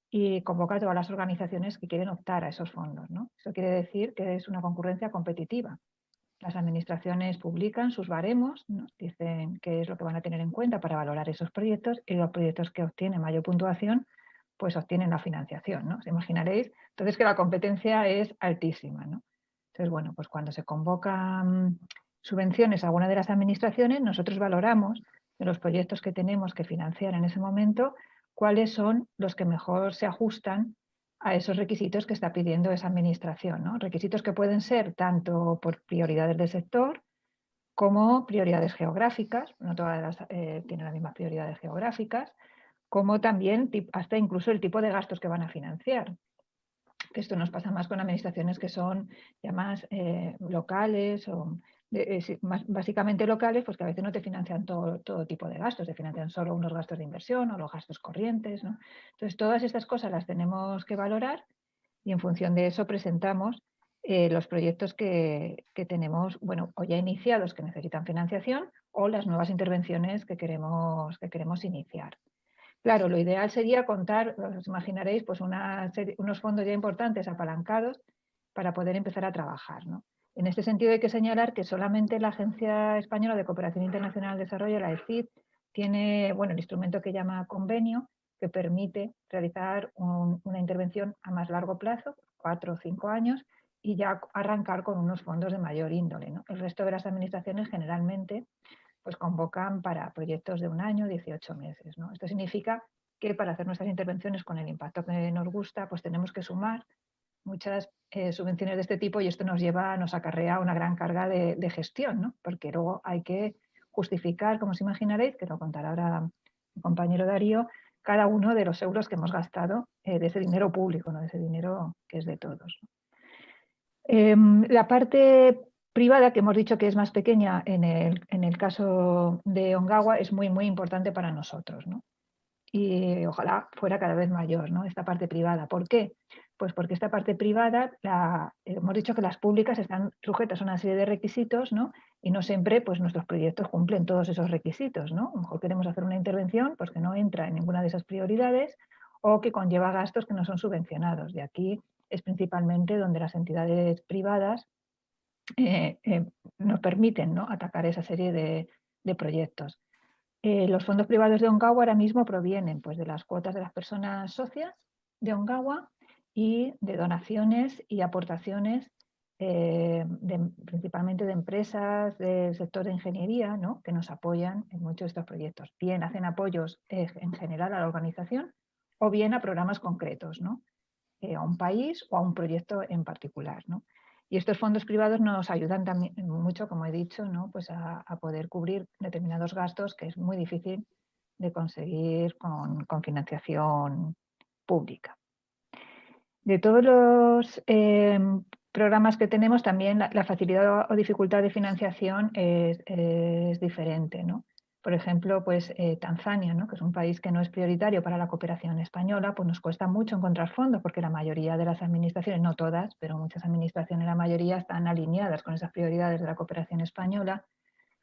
y convoca a todas las organizaciones que quieren optar a esos fondos. Eso quiere decir que es una concurrencia competitiva. Las administraciones publican sus baremos, dicen qué es lo que van a tener en cuenta para valorar esos proyectos y los proyectos que obtienen mayor puntuación pues obtienen la financiación, ¿no? Os imaginaréis, entonces que la competencia es altísima, ¿no? Entonces, bueno, pues cuando se convocan subvenciones a alguna de las administraciones, nosotros valoramos de los proyectos que tenemos que financiar en ese momento, cuáles son los que mejor se ajustan a esos requisitos que está pidiendo esa administración. ¿no? Requisitos que pueden ser tanto por prioridades del sector como prioridades geográficas, no todas las, eh, tienen las mismas prioridades geográficas, como también hasta incluso el tipo de gastos que van a financiar. Esto nos pasa más con administraciones que son ya más eh, locales o eh, básicamente locales, pues que a veces no te financian todo, todo, tipo de gastos, te financian solo unos gastos de inversión o los gastos corrientes. Entonces, todas estas cosas las tenemos que valorar y en función de eso presentamos eh, los proyectos que, que, tenemos, bueno, o ya iniciados que necesitan financiación o las nuevas intervenciones que queremos, que queremos iniciar. Claro, lo ideal sería contar, os imaginaréis, pues unos fondos ya importantes apalancados para poder empezar a trabajar. En este sentido hay que señalar que solamente la Agencia Española de Cooperación Internacional al Desarrollo, la ECID, tiene bueno, el instrumento que llama convenio, que permite realizar una intervención a más largo plazo, cuatro o cinco años, y ya arrancar con unos fondos de mayor índole. El resto de las administraciones generalmente pues convocan para proyectos de un año, 18 meses. Esto significa que para hacer nuestras intervenciones con el impacto que nos gusta, pues tenemos que sumar muchas eh, subvenciones de este tipo y esto nos lleva, nos acarrea una gran carga de, gestión, porque luego hay que justificar, como os imaginaréis, que lo contará ahora mi compañero Darío, cada uno de los euros que hemos gastado eh, de ese dinero público, de ese dinero que es de todos. Em, la parte privada, que hemos dicho que es más pequeña en el, en el caso de Ongawa, es muy, muy importante para nosotros. ¿no? Y ojalá fuera cada vez mayor ¿no? esta parte privada. ¿Por qué? Pues porque esta parte privada, la, hemos dicho que las públicas están sujetas a una serie de requisitos ¿no? y no siempre pues, nuestros proyectos cumplen todos esos requisitos. ¿no? A lo mejor queremos hacer una intervención pues, que no entra en ninguna de esas prioridades o que conlleva gastos que no son subvencionados. De aquí es principalmente donde las entidades privadas eh, eh, nos permiten ¿no? atacar esa serie de, proyectos. Eh, los fondos privados de Ongawa ahora mismo provienen pues, de las cuotas de las personas socias de Ongawa y de donaciones y aportaciones principalmente de empresas del sector de ingeniería ¿no? que nos apoyan en muchos de estos proyectos. Bien hacen apoyos en general a la organización o bien a programas concretos, ¿no? a un país o a un proyecto en particular. ¿no? Y estos fondos privados nos ayudan también mucho, como he dicho, ¿no? pues a, poder cubrir determinados gastos que es muy difícil de conseguir con, financiación pública. De todos los em, programas que tenemos, también la, facilidad o dificultad de financiación es, es diferente. ¿no? Por ejemplo, pues eh, Tanzania, ¿no? que es un país que no es prioritario para la cooperación española, pues nos cuesta mucho encontrar fondos porque la mayoría de las administraciones, no todas, pero muchas administraciones, la mayoría están alineadas con esas prioridades de la cooperación española.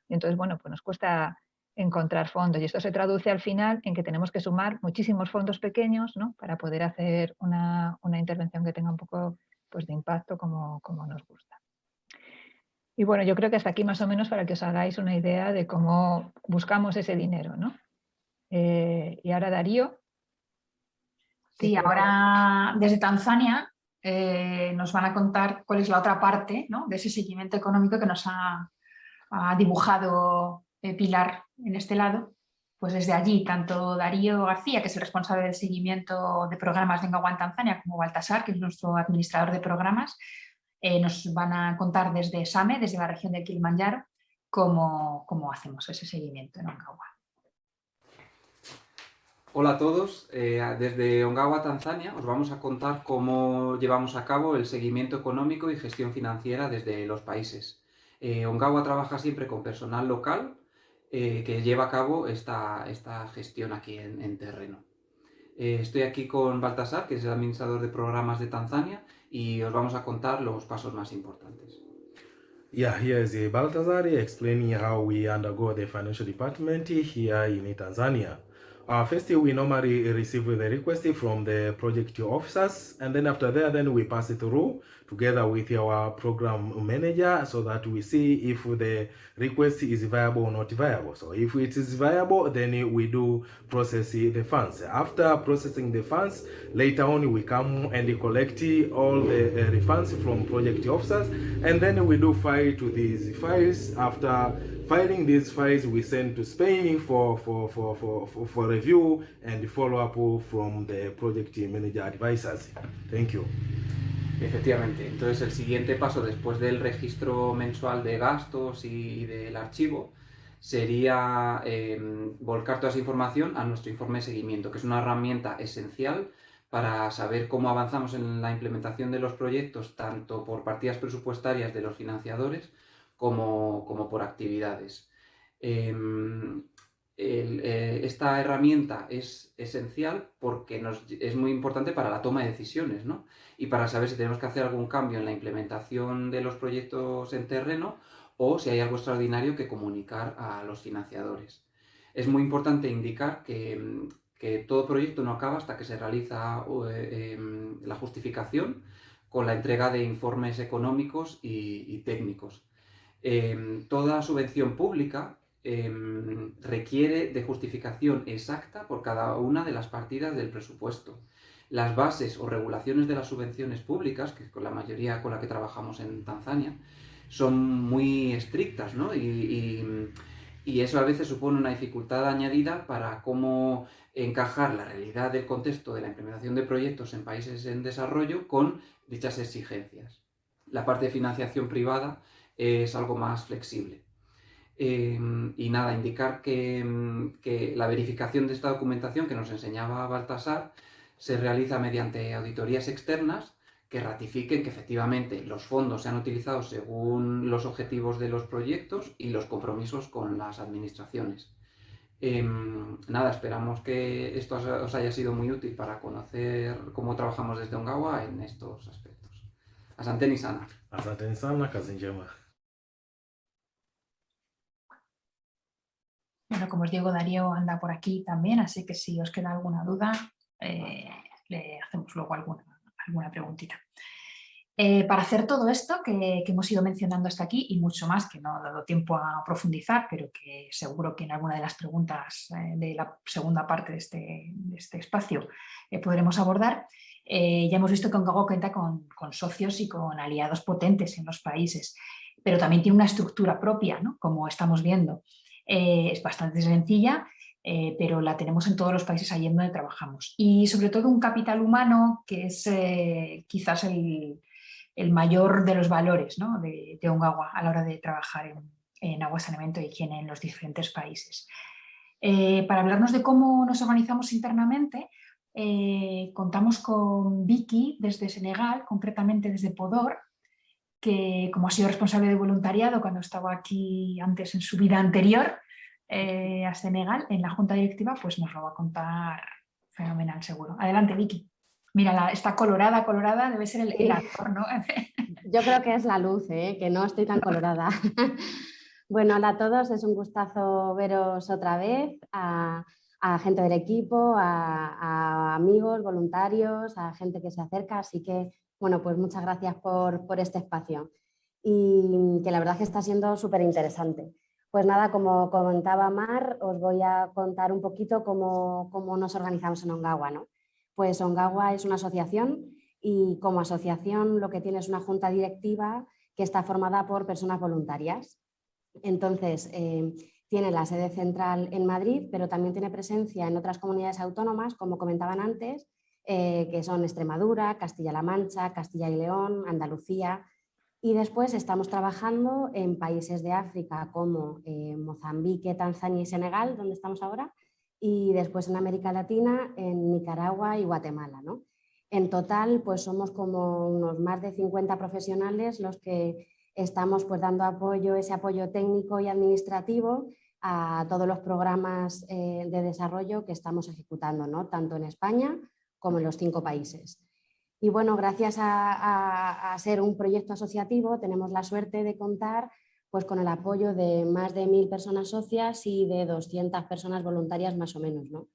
Y entonces, bueno, pues nos cuesta encontrar fondos. Y esto se traduce al final en que tenemos que sumar muchísimos fondos pequeños ¿no? para poder hacer una, intervención que tenga un poco pues, de impacto como, como nos gusta. Y bueno, yo creo que hasta aquí más o menos para que os hagáis una idea de cómo buscamos ese dinero, ¿no? Eh, y ahora Darío. Sí, ahora desde Tanzania eh, nos van a contar cuál es la otra parte de ese seguimiento económico que nos ha, dibujado eh, Pilar en este lado. Pues desde allí, tanto Darío García, que es el responsable del seguimiento de programas de Engawa en Tanzania, como Baltasar, que es nuestro administrador de programas, eh, nos van a contar desde SAME, desde la región de Kilimanjaro, cómo, cómo hacemos ese seguimiento en Ongawa. Hola a todos, eh, desde Ongawa, Tanzania, os vamos a contar cómo llevamos a cabo el seguimiento económico y gestión financiera desde los países. Eh, Ongawa trabaja siempre con personal local que lleva a cabo esta, esta gestión aquí en terreno. estoy aquí con Baltasar, que es el administrador de programas de Tanzania, y os vamos a contar los pasos más importantes. Yeah, here is Baltazar explaining how we undergo the financial department here in Tanzania. Uh, first, we normally receive the request from the project officers, and then after that, then we pass it through together with our program manager so that we see if the request is viable or not viable. So if it is viable, then we do process the funds. After processing the funds, later on we come and collect all the uh, refunds from project officers, and then we do file to these files after Filing these files we send to Spain for, for, for, for, for, review and follow-up from the project manager advisors. Thank you. Efectivamente, entonces el siguiente paso después del registro mensual de gastos y del archivo, sería em, volcar toda esa información a nuestro informe de seguimiento, que es una herramienta esencial para saber cómo avanzamos en la implementación de los proyectos, tanto por partidas presupuestarias de los financiadores como, por actividades. Em, eh, esta herramienta es esencial porque es muy importante para la toma de decisiones y para saber si tenemos que hacer algún cambio en la implementación de los proyectos en terreno o si hay algo extraordinario que comunicar a los financiadores. Es muy importante indicar que, todo proyecto no acaba hasta que se realiza eh, em, la justificación con la entrega de informes económicos y, técnicos. Em, toda subvención pública em, requiere de justificación exacta por cada una de las partidas del presupuesto. Las bases o regulaciones de las subvenciones públicas, que con la mayoría con la que trabajamos en Tanzania, son muy estrictas, ¿no? Y, eso a veces supone una dificultad añadida para cómo encajar la realidad del contexto de la implementación de proyectos en países en desarrollo con dichas exigencias. La parte de financiación privada es algo más flexible. Em, y nada, indicar que, que, la verificación de esta documentación que nos enseñaba Baltasar se realiza mediante auditorías externas que ratifiquen que efectivamente los fondos se han utilizado según los objetivos de los proyectos y los compromisos con las administraciones. Em, nada, esperamos que esto os haya sido muy útil para conocer cómo trabajamos desde Ongawa en estos aspectos. Asante Nisana. Asante Nisana, Bueno, como os digo, Darío anda por aquí también, así que si os queda alguna duda, eh, le hacemos luego alguna alguna preguntita. Eh, para hacer todo esto que, hemos ido mencionando hasta aquí y mucho más que no ha dado tiempo a profundizar, pero que seguro que en alguna de las preguntas eh, de la segunda parte de este, este espacio podremos abordar, ya hemos visto que Ongago cuenta con, con, socios y con aliados potentes en los países, pero también tiene una estructura propia, ¿no? como estamos viendo. es bastante sencilla eh, pero la tenemos en todos los países allí en donde trabajamos. Y sobre todo un capital humano que es eh, quizás el, mayor de los valores de, de Ongawa a la hora de trabajar en, agua, saneamiento e higiene en los diferentes países. Eh, para hablarnos de cómo nos organizamos internamente, contamos con Vicky desde Senegal, concretamente desde Podor, que como ha sido responsable de voluntariado cuando estaba aquí antes en su vida anterior, eh, a Senegal en la junta directiva, pues nos lo va a contar fenomenal seguro. Adelante Vicky. Mira, está colorada, colorada, debe ser el, actor, ¿no? Yo creo que es la luz, ¿eh? que no estoy tan colorada. bueno, hola a todos, es un gustazo veros otra vez, a, gente del equipo, a, amigos, voluntarios, a gente que se acerca, así que, bueno, pues muchas gracias por, por este espacio y que la verdad que está siendo súper interesante. Pues nada, como comentaba Mar, os voy a contar un poquito cómo, nos organizamos en Ongawa. ¿no? Pues Ongawa es una asociación y como asociación lo que tiene es una junta directiva que está formada por personas voluntarias. Entonces, eh, tiene la sede central en Madrid, pero también tiene presencia en otras comunidades autónomas, como comentaban antes, eh, que son Extremadura, Castilla-La Mancha, Castilla y León, Andalucía, y después estamos trabajando en países de África como eh, Mozambique, Tanzania y Senegal, donde estamos ahora, y después en América Latina, en Nicaragua y Guatemala. ¿no? En total, pues somos como unos más de 50 profesionales los que estamos pues, dando apoyo, ese apoyo técnico y administrativo a todos los programas eh, de desarrollo que estamos ejecutando, ¿no? tanto en España como en los cinco países. Y bueno, gracias a, ser un proyecto asociativo tenemos la suerte de contar pues, con el apoyo de más de mil personas socias y de 200 personas voluntarias más o menos, ¿no?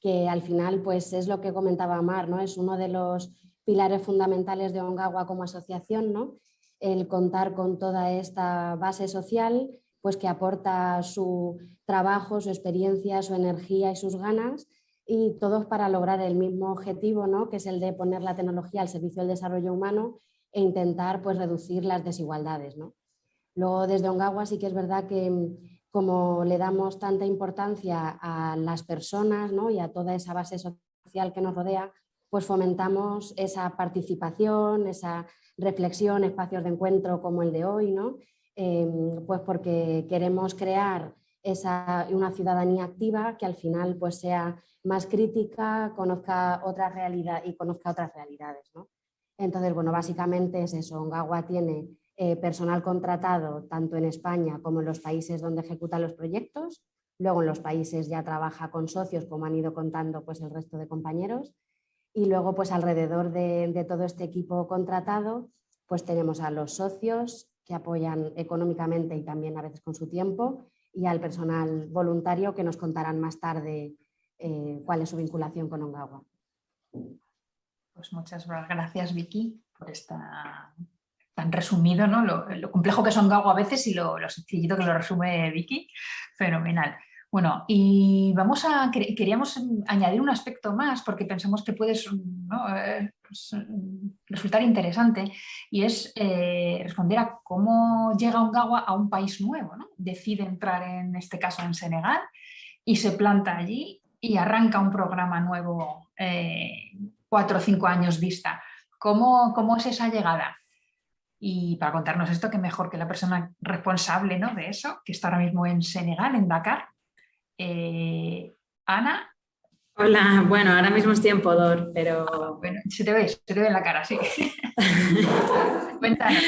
que al final pues, es lo que comentaba Mar, ¿no? es uno de los pilares fundamentales de Ongawa como asociación, ¿no? el contar con toda esta base social pues, que aporta su trabajo, su experiencia, su energía y sus ganas y todos para lograr el mismo objetivo, ¿no? que es el de poner la tecnología al servicio del desarrollo humano e intentar pues, reducir las desigualdades. ¿no? Luego desde Ongawa sí que es verdad que mm, como le damos tanta importancia a las personas ¿no? y a toda esa base social que nos rodea, pues fomentamos esa participación, esa reflexión, espacios de encuentro como el de hoy, ¿no? Em, pues porque queremos crear esa, una ciudadanía activa que al final pues, sea más crítica, conozca otras realidades y conozca otras realidades. Entonces, bueno, básicamente es eso. Ongawa tiene eh, personal contratado tanto en España como en los países donde ejecuta los proyectos. Luego en los países ya trabaja con socios, como han ido contando pues, el resto de compañeros. Y luego, pues alrededor de, de todo este equipo contratado, pues tenemos a los socios que apoyan económicamente y también a veces con su tiempo y al personal voluntario que nos contarán más tarde eh, cuál es su vinculación con Ongawa. Pues muchas gracias Vicky por esta tan resumido, ¿no? Lo, complejo que es Ongawa a veces y lo, lo sencillito que lo resume Vicky, fenomenal. Bueno, y vamos a, queríamos añadir un aspecto más porque pensamos que puede eh, pues, resultar interesante y es eh, responder a cómo llega Ongawa a un país nuevo, ¿no? Decide entrar en este caso en Senegal y se planta allí y arranca un programa nuevo eh, cuatro o cinco años vista. ¿Cómo, ¿Cómo es esa llegada? Y para contarnos esto, qué mejor que la persona responsable ¿no? de eso, que está ahora mismo en Senegal, en Dakar, eh, Ana. Hola, bueno, ahora mismo estoy en Podor, pero... Bueno, se te ve, se te ve en la cara, sí. Cuéntanos.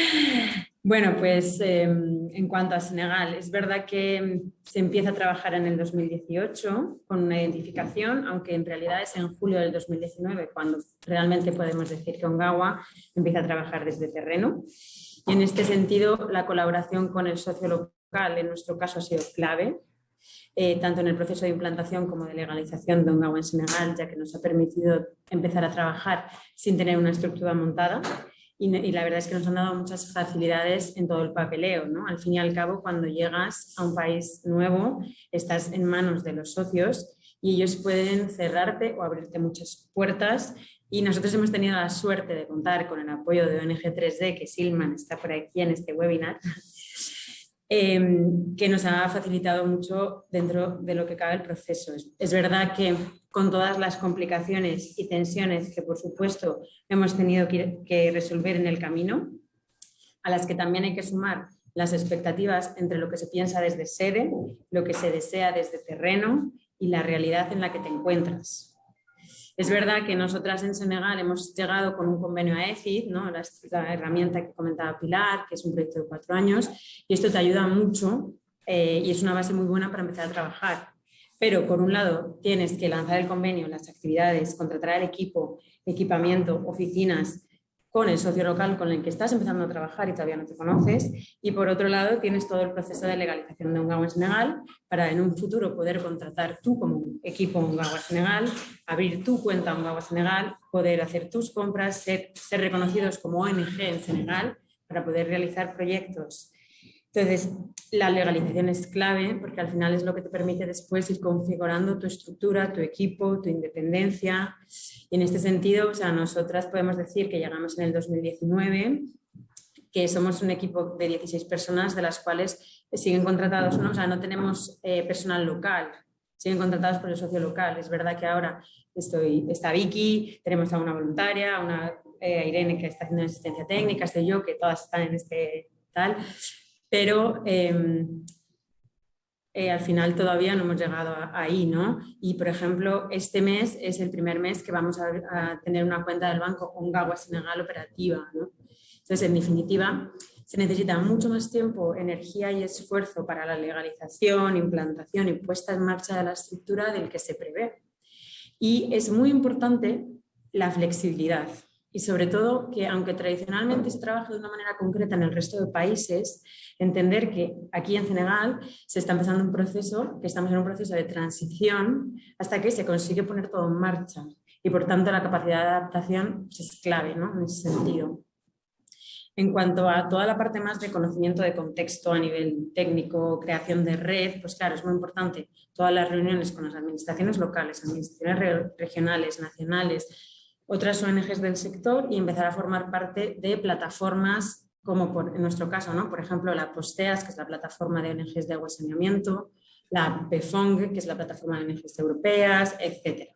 Bueno, pues em, en cuanto a Senegal, es verdad que se empieza a trabajar en el 2018 con una identificación, aunque en realidad es en julio del 2019 cuando realmente podemos decir que Ongawa empieza a trabajar desde terreno. Y en este sentido, la colaboración con el socio local, en nuestro caso, ha sido clave eh, tanto en el proceso de implantación como de legalización de un agua en Senegal, ya que nos ha permitido empezar a trabajar sin tener una estructura montada. Y, la verdad es que nos han dado muchas facilidades en todo el papeleo. ¿no? Al fin y al cabo, cuando llegas a un país nuevo, estás en manos de los socios y ellos pueden cerrarte o abrirte muchas puertas y nosotros hemos tenido la suerte de contar con el apoyo de ONG 3D, que Silman está por aquí en este webinar, Em, que nos ha facilitado mucho dentro de lo que cabe el proceso. Es, verdad que con todas las complicaciones y tensiones que por supuesto hemos tenido que, resolver en el camino, a las que también hay que sumar las expectativas entre lo que se piensa desde sede, lo que se desea desde terreno y la realidad en la que te encuentras. Es verdad que nosotras en Senegal hemos llegado con un convenio a EFID, ¿no? la, herramienta que comentaba Pilar, que es un proyecto de cuatro años, y esto te ayuda mucho eh, y es una base muy buena para empezar a trabajar. Pero por un lado tienes que lanzar el convenio, las actividades, contratar al equipo, equipamiento, oficinas, con el socio local con el que estás empezando a trabajar y todavía no te conoces. Y por otro lado, tienes todo el proceso de legalización de un GAWA Senegal para en un futuro poder contratar tú como equipo un GAWA Senegal, abrir tu cuenta un GAWA Senegal, poder hacer tus compras, ser, ser reconocidos como ONG en Senegal para poder realizar proyectos entonces, la legalización es clave porque al final es lo que te permite después ir configurando tu estructura, tu equipo, tu independencia. Y en este sentido, o sea, nosotras podemos decir que llegamos en el 2019, que somos un equipo de 16 personas, de las cuales siguen contratados, ¿no? o sea, no tenemos eh, personal local, siguen contratados por el socio local. Es verdad que ahora estoy, está Vicky, tenemos a una voluntaria, a una eh, Irene que está haciendo asistencia técnica, estoy yo, que todas están en este tal, pero em, eh, al final todavía no hemos llegado ahí, ¿no? Y, por ejemplo, este mes es el primer mes que vamos a, tener una cuenta del banco Ongawa Senegal operativa, ¿no? Entonces, en definitiva, se necesita mucho más tiempo, energía y esfuerzo para la legalización, implantación y puesta en marcha de la estructura del que se prevé. Y es muy importante la flexibilidad y sobre todo que aunque tradicionalmente se trabaja de una manera concreta en el resto de países, entender que aquí en Senegal se está empezando un proceso, que estamos en un proceso de transición hasta que se consigue poner todo en marcha y por tanto la capacidad de adaptación pues, es clave ¿no? en ese sentido. En cuanto a toda la parte más de conocimiento de contexto a nivel técnico, creación de red, pues claro, es muy importante todas las reuniones con las administraciones locales, administraciones regionales, nacionales, otras ONGs del sector y empezar a formar parte de plataformas como por, en nuestro caso, ¿no? por ejemplo, la Posteas, que es la plataforma de ONGs de agua y saneamiento, la PEFONG, que es la plataforma de ONGs europeas, etc.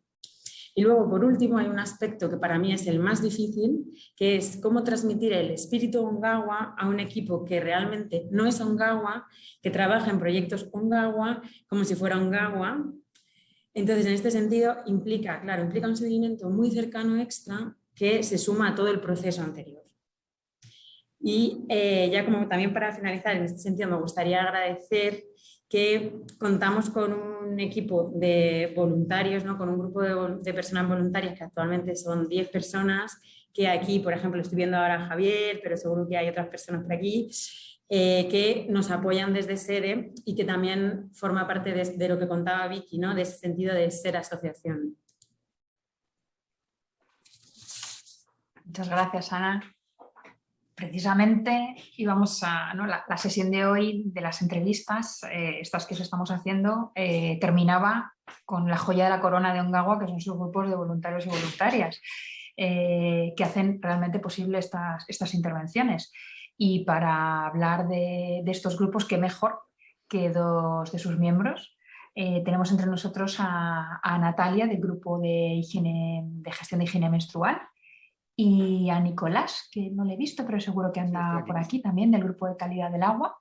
Y luego, por último, hay un aspecto que para mí es el más difícil, que es cómo transmitir el espíritu Ongawa a un equipo que realmente no es Ongawa, que trabaja en proyectos Ongawa como si fuera Ongawa. Entonces, en este sentido, implica, claro, implica un seguimiento muy cercano extra que se suma a todo el proceso anterior. Y eh, ya como también para finalizar, en este sentido me gustaría agradecer que contamos con un equipo de voluntarios, ¿no? con un grupo de, personas voluntarias que actualmente son 10 personas, que aquí, por ejemplo, estoy viendo ahora a Javier, pero seguro que hay otras personas por aquí, eh, que nos apoyan desde sede y que también forma parte de, lo que contaba Vicky, ¿no? de ese sentido de ser asociación. Muchas gracias, Ana precisamente íbamos a, la, sesión de hoy de las entrevistas, eh, estas que estamos haciendo, eh, terminaba con la joya de la corona de Ongawa, que son sus grupos de voluntarios y voluntarias, que hacen realmente posible estas, estas intervenciones. Y para hablar de, estos grupos, qué mejor que dos de sus miembros. tenemos entre nosotros a, a Natalia del grupo de, higiene, de gestión de higiene menstrual, y a Nicolás, que no le he visto, pero seguro que anda por aquí también, del grupo de calidad del agua.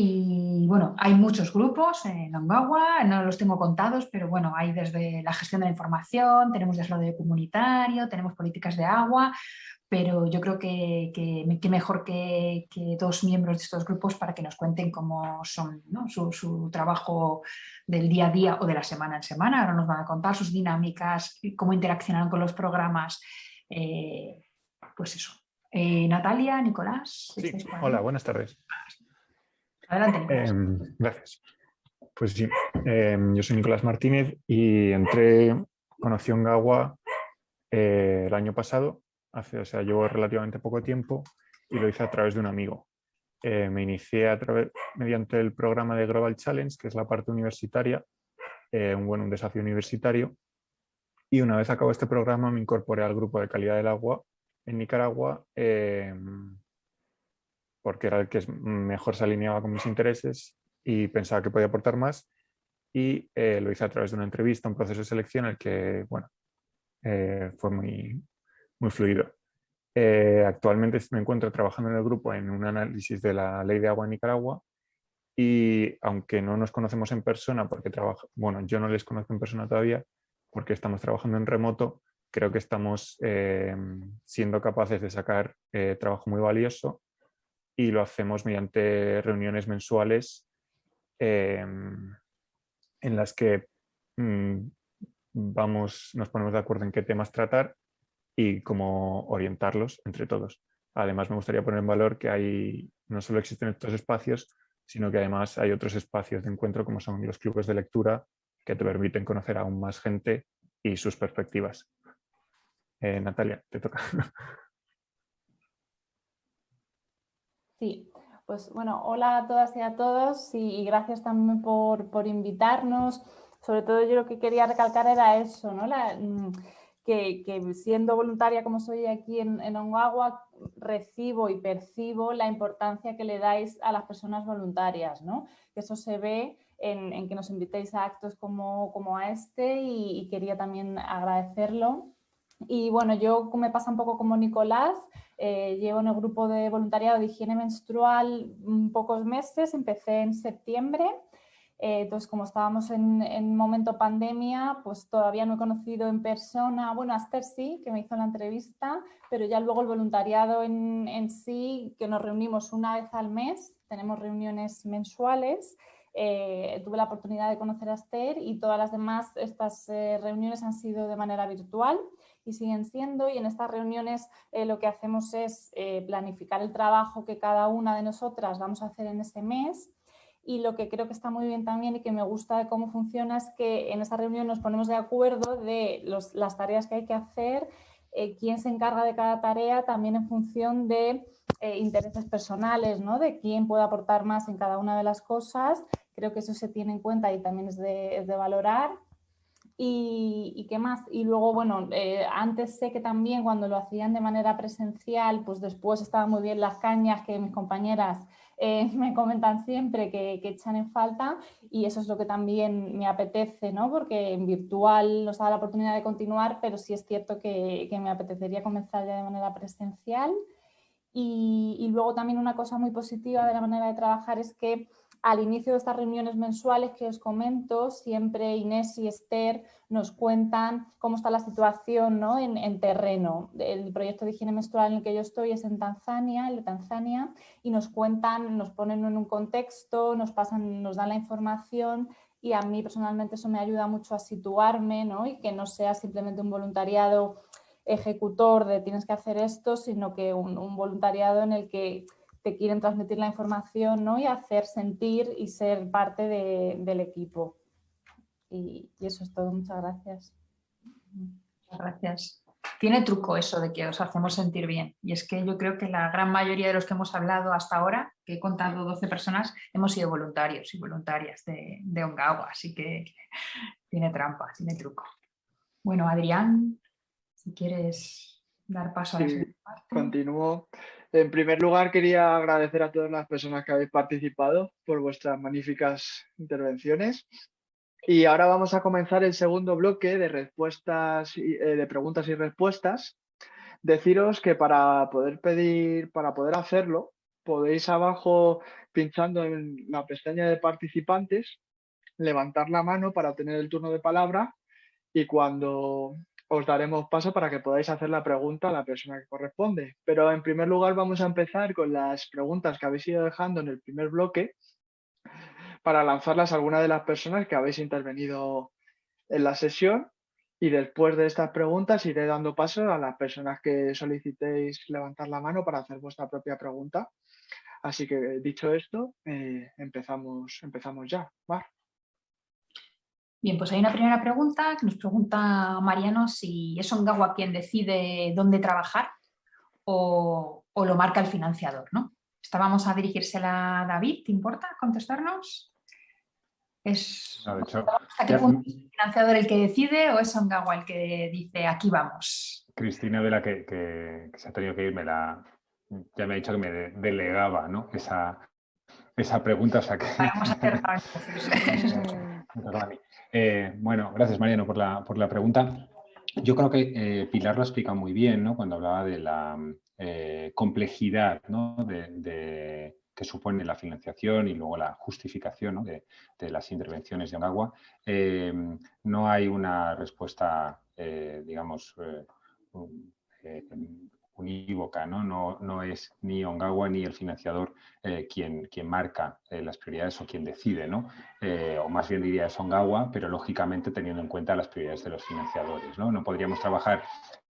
Y bueno, hay muchos grupos en Ongawa, no los tengo contados, pero bueno, hay desde la gestión de la información, tenemos desarrollo comunitario, tenemos políticas de agua, pero yo creo que, que, mejor que, que, dos miembros de estos grupos para que nos cuenten cómo son su, su, trabajo del día a día o de la semana en semana. Ahora nos van a contar sus dinámicas, cómo interaccionan con los programas eh, pues eso. Eh, Natalia, Nicolás. hola, buenas tardes. Adelante. Em, gracias. Pues sí, em, yo soy Nicolás Martínez y entré, conocí Ongawa eh, el año pasado, hace, o sea, llevo relativamente poco tiempo y lo hice a través de un amigo. me inicié a través, mediante el programa de Global Challenge, que es la parte universitaria, un, bueno, un desafío universitario, y una vez acabó este programa me incorporé al grupo de calidad del agua en Nicaragua em, porque era el que mejor se alineaba con mis intereses y pensaba que podía aportar más y eh, lo hice a través de una entrevista, un proceso de selección el que bueno, eh, fue muy, muy fluido. Eh, actualmente me encuentro trabajando en el grupo en un análisis de la ley de agua en Nicaragua y aunque no nos conocemos en persona, porque trabajo, bueno, yo no les conozco en persona todavía, porque estamos trabajando en remoto, creo que estamos eh, siendo capaces de sacar eh, trabajo muy valioso y lo hacemos mediante reuniones mensuales eh, en las que mm, vamos, nos ponemos de acuerdo en qué temas tratar y cómo orientarlos entre todos. Además, me gustaría poner en valor que hay, no solo existen estos espacios, sino que además hay otros espacios de encuentro como son los clubes de lectura que te permiten conocer aún más gente y sus perspectivas. Eh, Natalia, te toca. Sí, pues bueno, hola a todas y a todos y, gracias también por, invitarnos. Sobre todo yo lo que quería recalcar era eso, ¿no? Mm, que, siendo voluntaria como soy aquí en, en Onguagua, recibo y percibo la importancia que le dais a las personas voluntarias, ¿no? Que eso se ve en, que nos invitéis a actos como, como a este y, quería también agradecerlo. Y bueno, yo me pasa un poco como Nicolás, eh, llevo en el grupo de voluntariado de higiene menstrual pocos meses, empecé en septiembre. Eh, entonces, como estábamos en, en, momento pandemia, pues todavía no he conocido en persona, bueno, Aster sí, que me hizo la entrevista, pero ya luego el voluntariado en, en sí, que nos reunimos una vez al mes, tenemos reuniones mensuales eh, tuve la oportunidad de conocer a Esther y todas las demás, estas eh, reuniones han sido de manera virtual y siguen siendo y en estas reuniones eh, lo que hacemos es planificar el trabajo que cada una de nosotras vamos a hacer en ese mes y lo que creo que está muy bien también y que me gusta de cómo funciona es que en esa reunión nos ponemos de acuerdo de las tareas que hay que hacer, quién se encarga de cada tarea también en función de intereses personales, ¿no? de quién puede aportar más en cada una de las cosas Creo que eso se tiene en cuenta y también es de, valorar. Y, qué más. Y luego, bueno, eh, antes sé que también cuando lo hacían de manera presencial, pues después estaban muy bien las cañas que mis compañeras eh, me comentan siempre que, echan en falta y eso es lo que también me apetece, ¿no? Porque en virtual nos da la oportunidad de continuar, pero sí es cierto que, que me apetecería comenzar ya de manera presencial. Y, y luego también una cosa muy positiva de la manera de trabajar es que al inicio de estas reuniones mensuales que os comento, siempre Inés y Esther nos cuentan cómo está la situación ¿no? en, terreno. El proyecto de higiene menstrual en el que yo estoy es en Tanzania, de Tanzania, y nos cuentan, nos ponen en un contexto, nos, pasan, nos dan la información y a mí personalmente eso me ayuda mucho a situarme ¿no? y que no sea simplemente un voluntariado ejecutor de tienes que hacer esto, sino que un voluntariado en el que te quieren transmitir la información ¿no? y hacer sentir y ser parte del equipo. Y, eso es todo. Muchas gracias. Muchas gracias. Tiene truco eso de que os hacemos sentir bien. Y es que yo creo que la gran mayoría de los que hemos hablado hasta ahora, que he contado 12 personas, hemos sido voluntarios y voluntarias de, de Ongawa. Así que tiene trampa, tiene truco. Bueno, Adrián, si quieres dar paso a la parte. Continúo. En primer lugar, quería agradecer a todas las personas que habéis participado por vuestras magníficas intervenciones. Y ahora vamos a comenzar el segundo bloque de respuestas, eh, de preguntas y respuestas. Deciros que para poder pedir, para poder hacerlo, podéis abajo, pinchando en la pestaña de participantes, levantar la mano para tener el turno de palabra y cuando os daremos paso para que podáis hacer la pregunta a la persona que corresponde. Pero en primer lugar vamos a empezar con las preguntas que habéis ido dejando en el primer bloque para lanzarlas a alguna de las personas que habéis intervenido en la sesión y después de estas preguntas iré dando paso a las personas que solicitéis levantar la mano para hacer vuestra propia pregunta. Así que dicho esto, eh, empezamos, empezamos ya. Bien, pues hay una primera pregunta que nos pregunta Mariano si es Ongawa quien decide dónde trabajar o, lo marca el financiador, ¿no? Esta vamos a dirigírsela a David, ¿te importa contestarnos? ¿Es, el financiador el que decide o es Ongawa el que dice aquí vamos? Cristina de la que, se ha tenido que ir me la, ya me ha dicho que me delegaba ¿no? esa, esa pregunta. O sea que... Vamos a hacer Eh, bueno, gracias Mariano por la, por la pregunta. Yo creo que eh, Pilar lo explica muy bien ¿no? cuando hablaba de la eh, complejidad ¿no? de, que supone la financiación y luego la justificación de, de, las intervenciones de Onagua. no hay una respuesta, digamos, unívoca, ¿no? No, no es ni Ongawa ni el financiador eh, quien, quien marca eh, las prioridades o quien decide, ¿no? Eh, o más bien diría es Ongawa, pero lógicamente teniendo en cuenta las prioridades de los financiadores, ¿no? No podríamos trabajar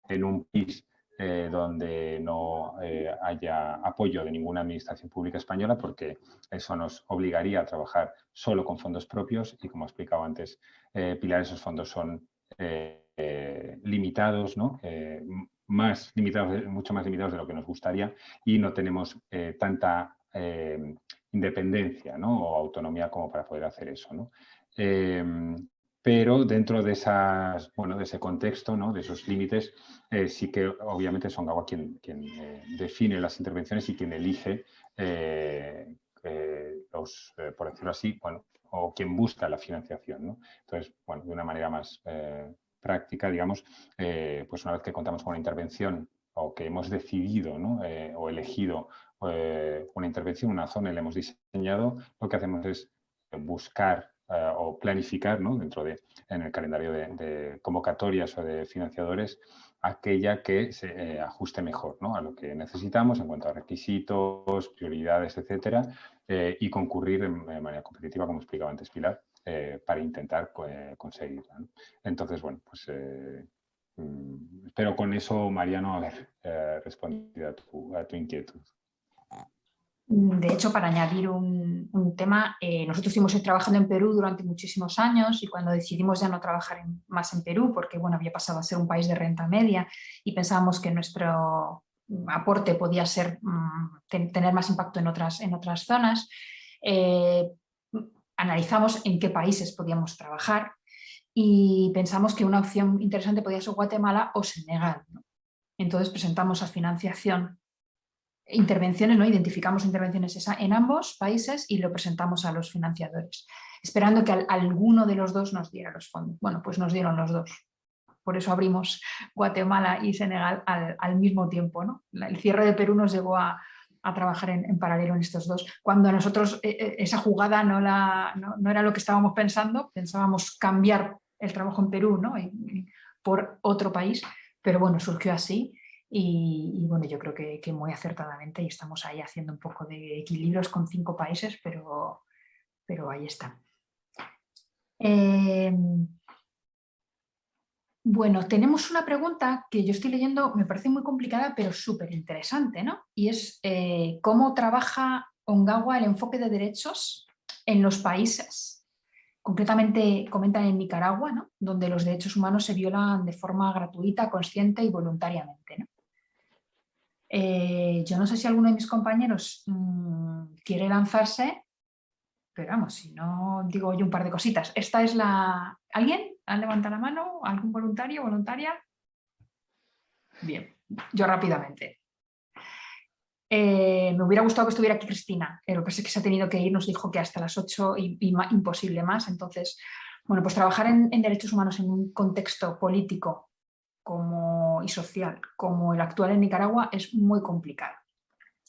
en un PIS donde no haya apoyo de ninguna administración pública española porque eso nos obligaría a trabajar solo con fondos propios y como he explicado antes, Pilar, esos fondos son limitados, ¿no? Más limitados, mucho más limitados de lo que nos gustaría y no tenemos eh, tanta eh, independencia o autonomía como para poder hacer eso. Em, pero dentro de, esas, bueno, de ese contexto, de esos límites, eh, sí que obviamente son Gawa quien, quien define las intervenciones y quien elige los, por decirlo así, bueno, o quien busca la financiación. Entonces, bueno, de una manera más práctica, digamos, eh, pues una vez que contamos con una intervención o que hemos decidido eh, o elegido eh, una intervención, una zona y la hemos diseñado, lo que hacemos es buscar o planificar dentro de, en el calendario de, convocatorias o de financiadores aquella que se ajuste mejor a lo que necesitamos en cuanto a requisitos, prioridades, etcétera, y concurrir de manera competitiva, como explicaba antes Pilar, eh, para intentar eh, conseguirla. Entonces, bueno, pues eh, mm, espero con eso, Mariano, haber respondido a tu, a tu, inquietud. De hecho, para añadir un, tema, nosotros estuvimos trabajando en Perú durante muchísimos años y cuando decidimos ya no trabajar más en Perú, porque bueno, había pasado a ser un país de renta media y pensábamos que nuestro aporte podía ser, mm, tener más impacto en otras, en otras zonas, analizamos en qué países podíamos trabajar y pensamos que una opción interesante podía ser Guatemala o Senegal. Entonces presentamos a financiación intervenciones, ¿no? identificamos intervenciones en ambos países y lo presentamos a los financiadores, esperando que alguno de los dos nos diera los fondos. Bueno, pues nos dieron los dos. Por eso abrimos Guatemala y Senegal al, mismo tiempo. ¿no? El cierre de Perú nos llevó a, trabajar en, paralelo en estos dos. Cuando a nosotros eh, eh, esa jugada no, la, no, era lo que estábamos pensando, pensábamos cambiar el trabajo en Perú ¿no? por otro país, pero bueno, surgió así y, bueno, yo creo que, muy acertadamente y estamos ahí haciendo un poco de equilibrios con cinco países, pero, pero ahí está. Em, bueno, tenemos una pregunta que yo estoy leyendo, me parece muy complicada, pero súper interesante, ¿no? Y es eh, cómo trabaja Ongawa el enfoque de derechos en los países. Concretamente comentan en Nicaragua, ¿no? donde los derechos humanos se violan de forma gratuita, consciente y voluntariamente. ¿no? Eh, yo no sé si alguno de mis compañeros mm, quiere lanzarse, pero vamos, si no digo yo un par de cositas. Esta es la... ¿Alguien? ¿Han levantado la mano? ¿Algún voluntario voluntaria? Bien, yo rápidamente. Eh, me hubiera gustado que estuviera aquí Cristina, pero que se ha tenido que ir, nos dijo que hasta las 8 y, imposible más. Entonces, bueno, pues trabajar en derechos humanos en un contexto político como, y social como el actual en Nicaragua es muy complicado.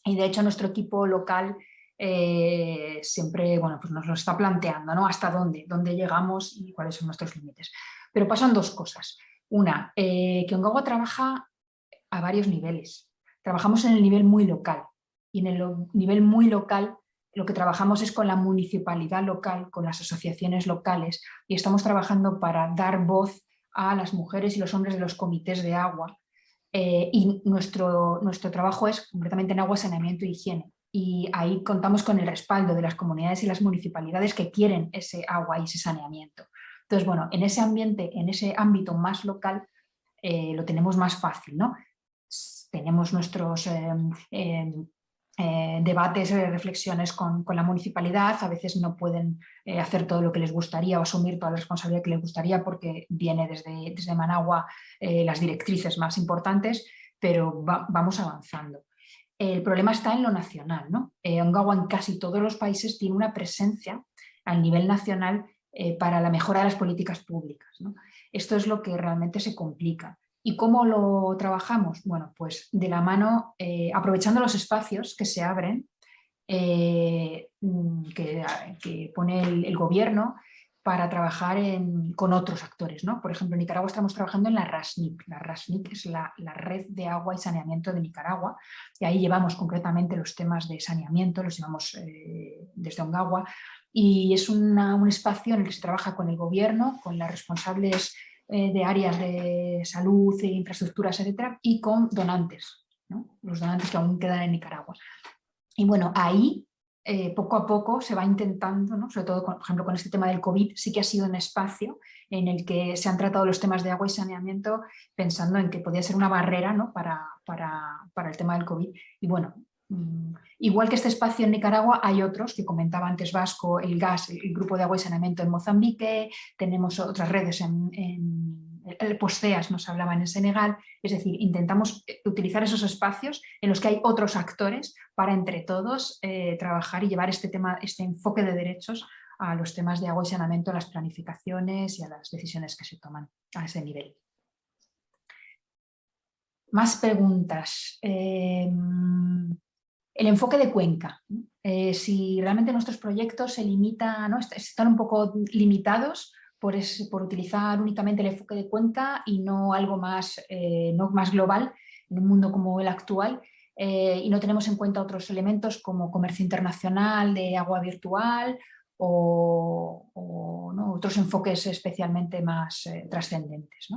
Y de hecho nuestro equipo local eh, siempre bueno, pues nos lo está planteando, ¿no? Hasta dónde, dónde llegamos y cuáles son nuestros límites. Pero pasan dos cosas. Una, eh, que Ongawa trabaja a varios niveles. Trabajamos en el nivel muy local y en el nivel muy local lo que trabajamos es con la municipalidad local, con las asociaciones locales y estamos trabajando para dar voz a las mujeres y los hombres de los comités de agua. Eh, y nuestro, nuestro trabajo es completamente en agua, saneamiento y higiene. Y ahí contamos con el respaldo de las comunidades y las municipalidades que quieren ese agua y ese saneamiento. Entonces, bueno, en ese ambiente, en ese ámbito más local, eh, lo tenemos más fácil, ¿no? Tenemos nuestros eh, eh, debates, eh, reflexiones con, la municipalidad, a veces no pueden eh, hacer todo lo que les gustaría o asumir toda la responsabilidad que les gustaría porque viene desde, desde Managua las directrices más importantes, pero vamos avanzando. El problema está en lo nacional. ¿no? Ongawa en casi todos los países tiene una presencia a nivel nacional para la mejora de las políticas públicas. Esto es lo que realmente se complica. ¿Y cómo lo trabajamos? Bueno, pues de la mano, eh, aprovechando los espacios que se abren, eh, mm, que, pone el, gobierno para trabajar con otros actores. ¿no? Por ejemplo, en Nicaragua estamos trabajando en la RASNIC. La RASNIC es la, Red de Agua y Saneamiento de Nicaragua y ahí llevamos concretamente los temas de saneamiento, los llevamos eh, desde Ongawa y es un espacio en el que se trabaja con el gobierno, con las responsables eh, de áreas de salud e infraestructuras, etcétera, y con donantes, los donantes que aún quedan en Nicaragua. Y bueno, ahí eh, poco a poco se va intentando, sobre todo por ejemplo con este tema del COVID, sí que ha sido un espacio en el que se han tratado los temas de agua y saneamiento pensando en que podía ser una barrera ¿no? para, el tema del COVID. Y bueno, Mm, igual que este espacio en Nicaragua, hay otros que comentaba antes Vasco, el gas, el grupo de agua y saneamiento en Mozambique, tenemos otras redes en, el Posteas nos hablaban en Senegal, es decir, intentamos eh, utilizar esos espacios en los que hay otros actores para entre todos eh, trabajar y llevar este tema, este enfoque de derechos a los temas de agua y saneamiento, a las planificaciones y a las decisiones que se toman a ese nivel. Más preguntas. Em, el enfoque de cuenca. Eh, si realmente nuestros proyectos se limitan, ¿no? están un poco limitados por, utilizar únicamente el enfoque de cuenca y no algo más, eh, no más global en un mundo como el actual eh, y no tenemos en cuenta otros elementos como comercio internacional de agua virtual o, otros enfoques especialmente más trascendentes.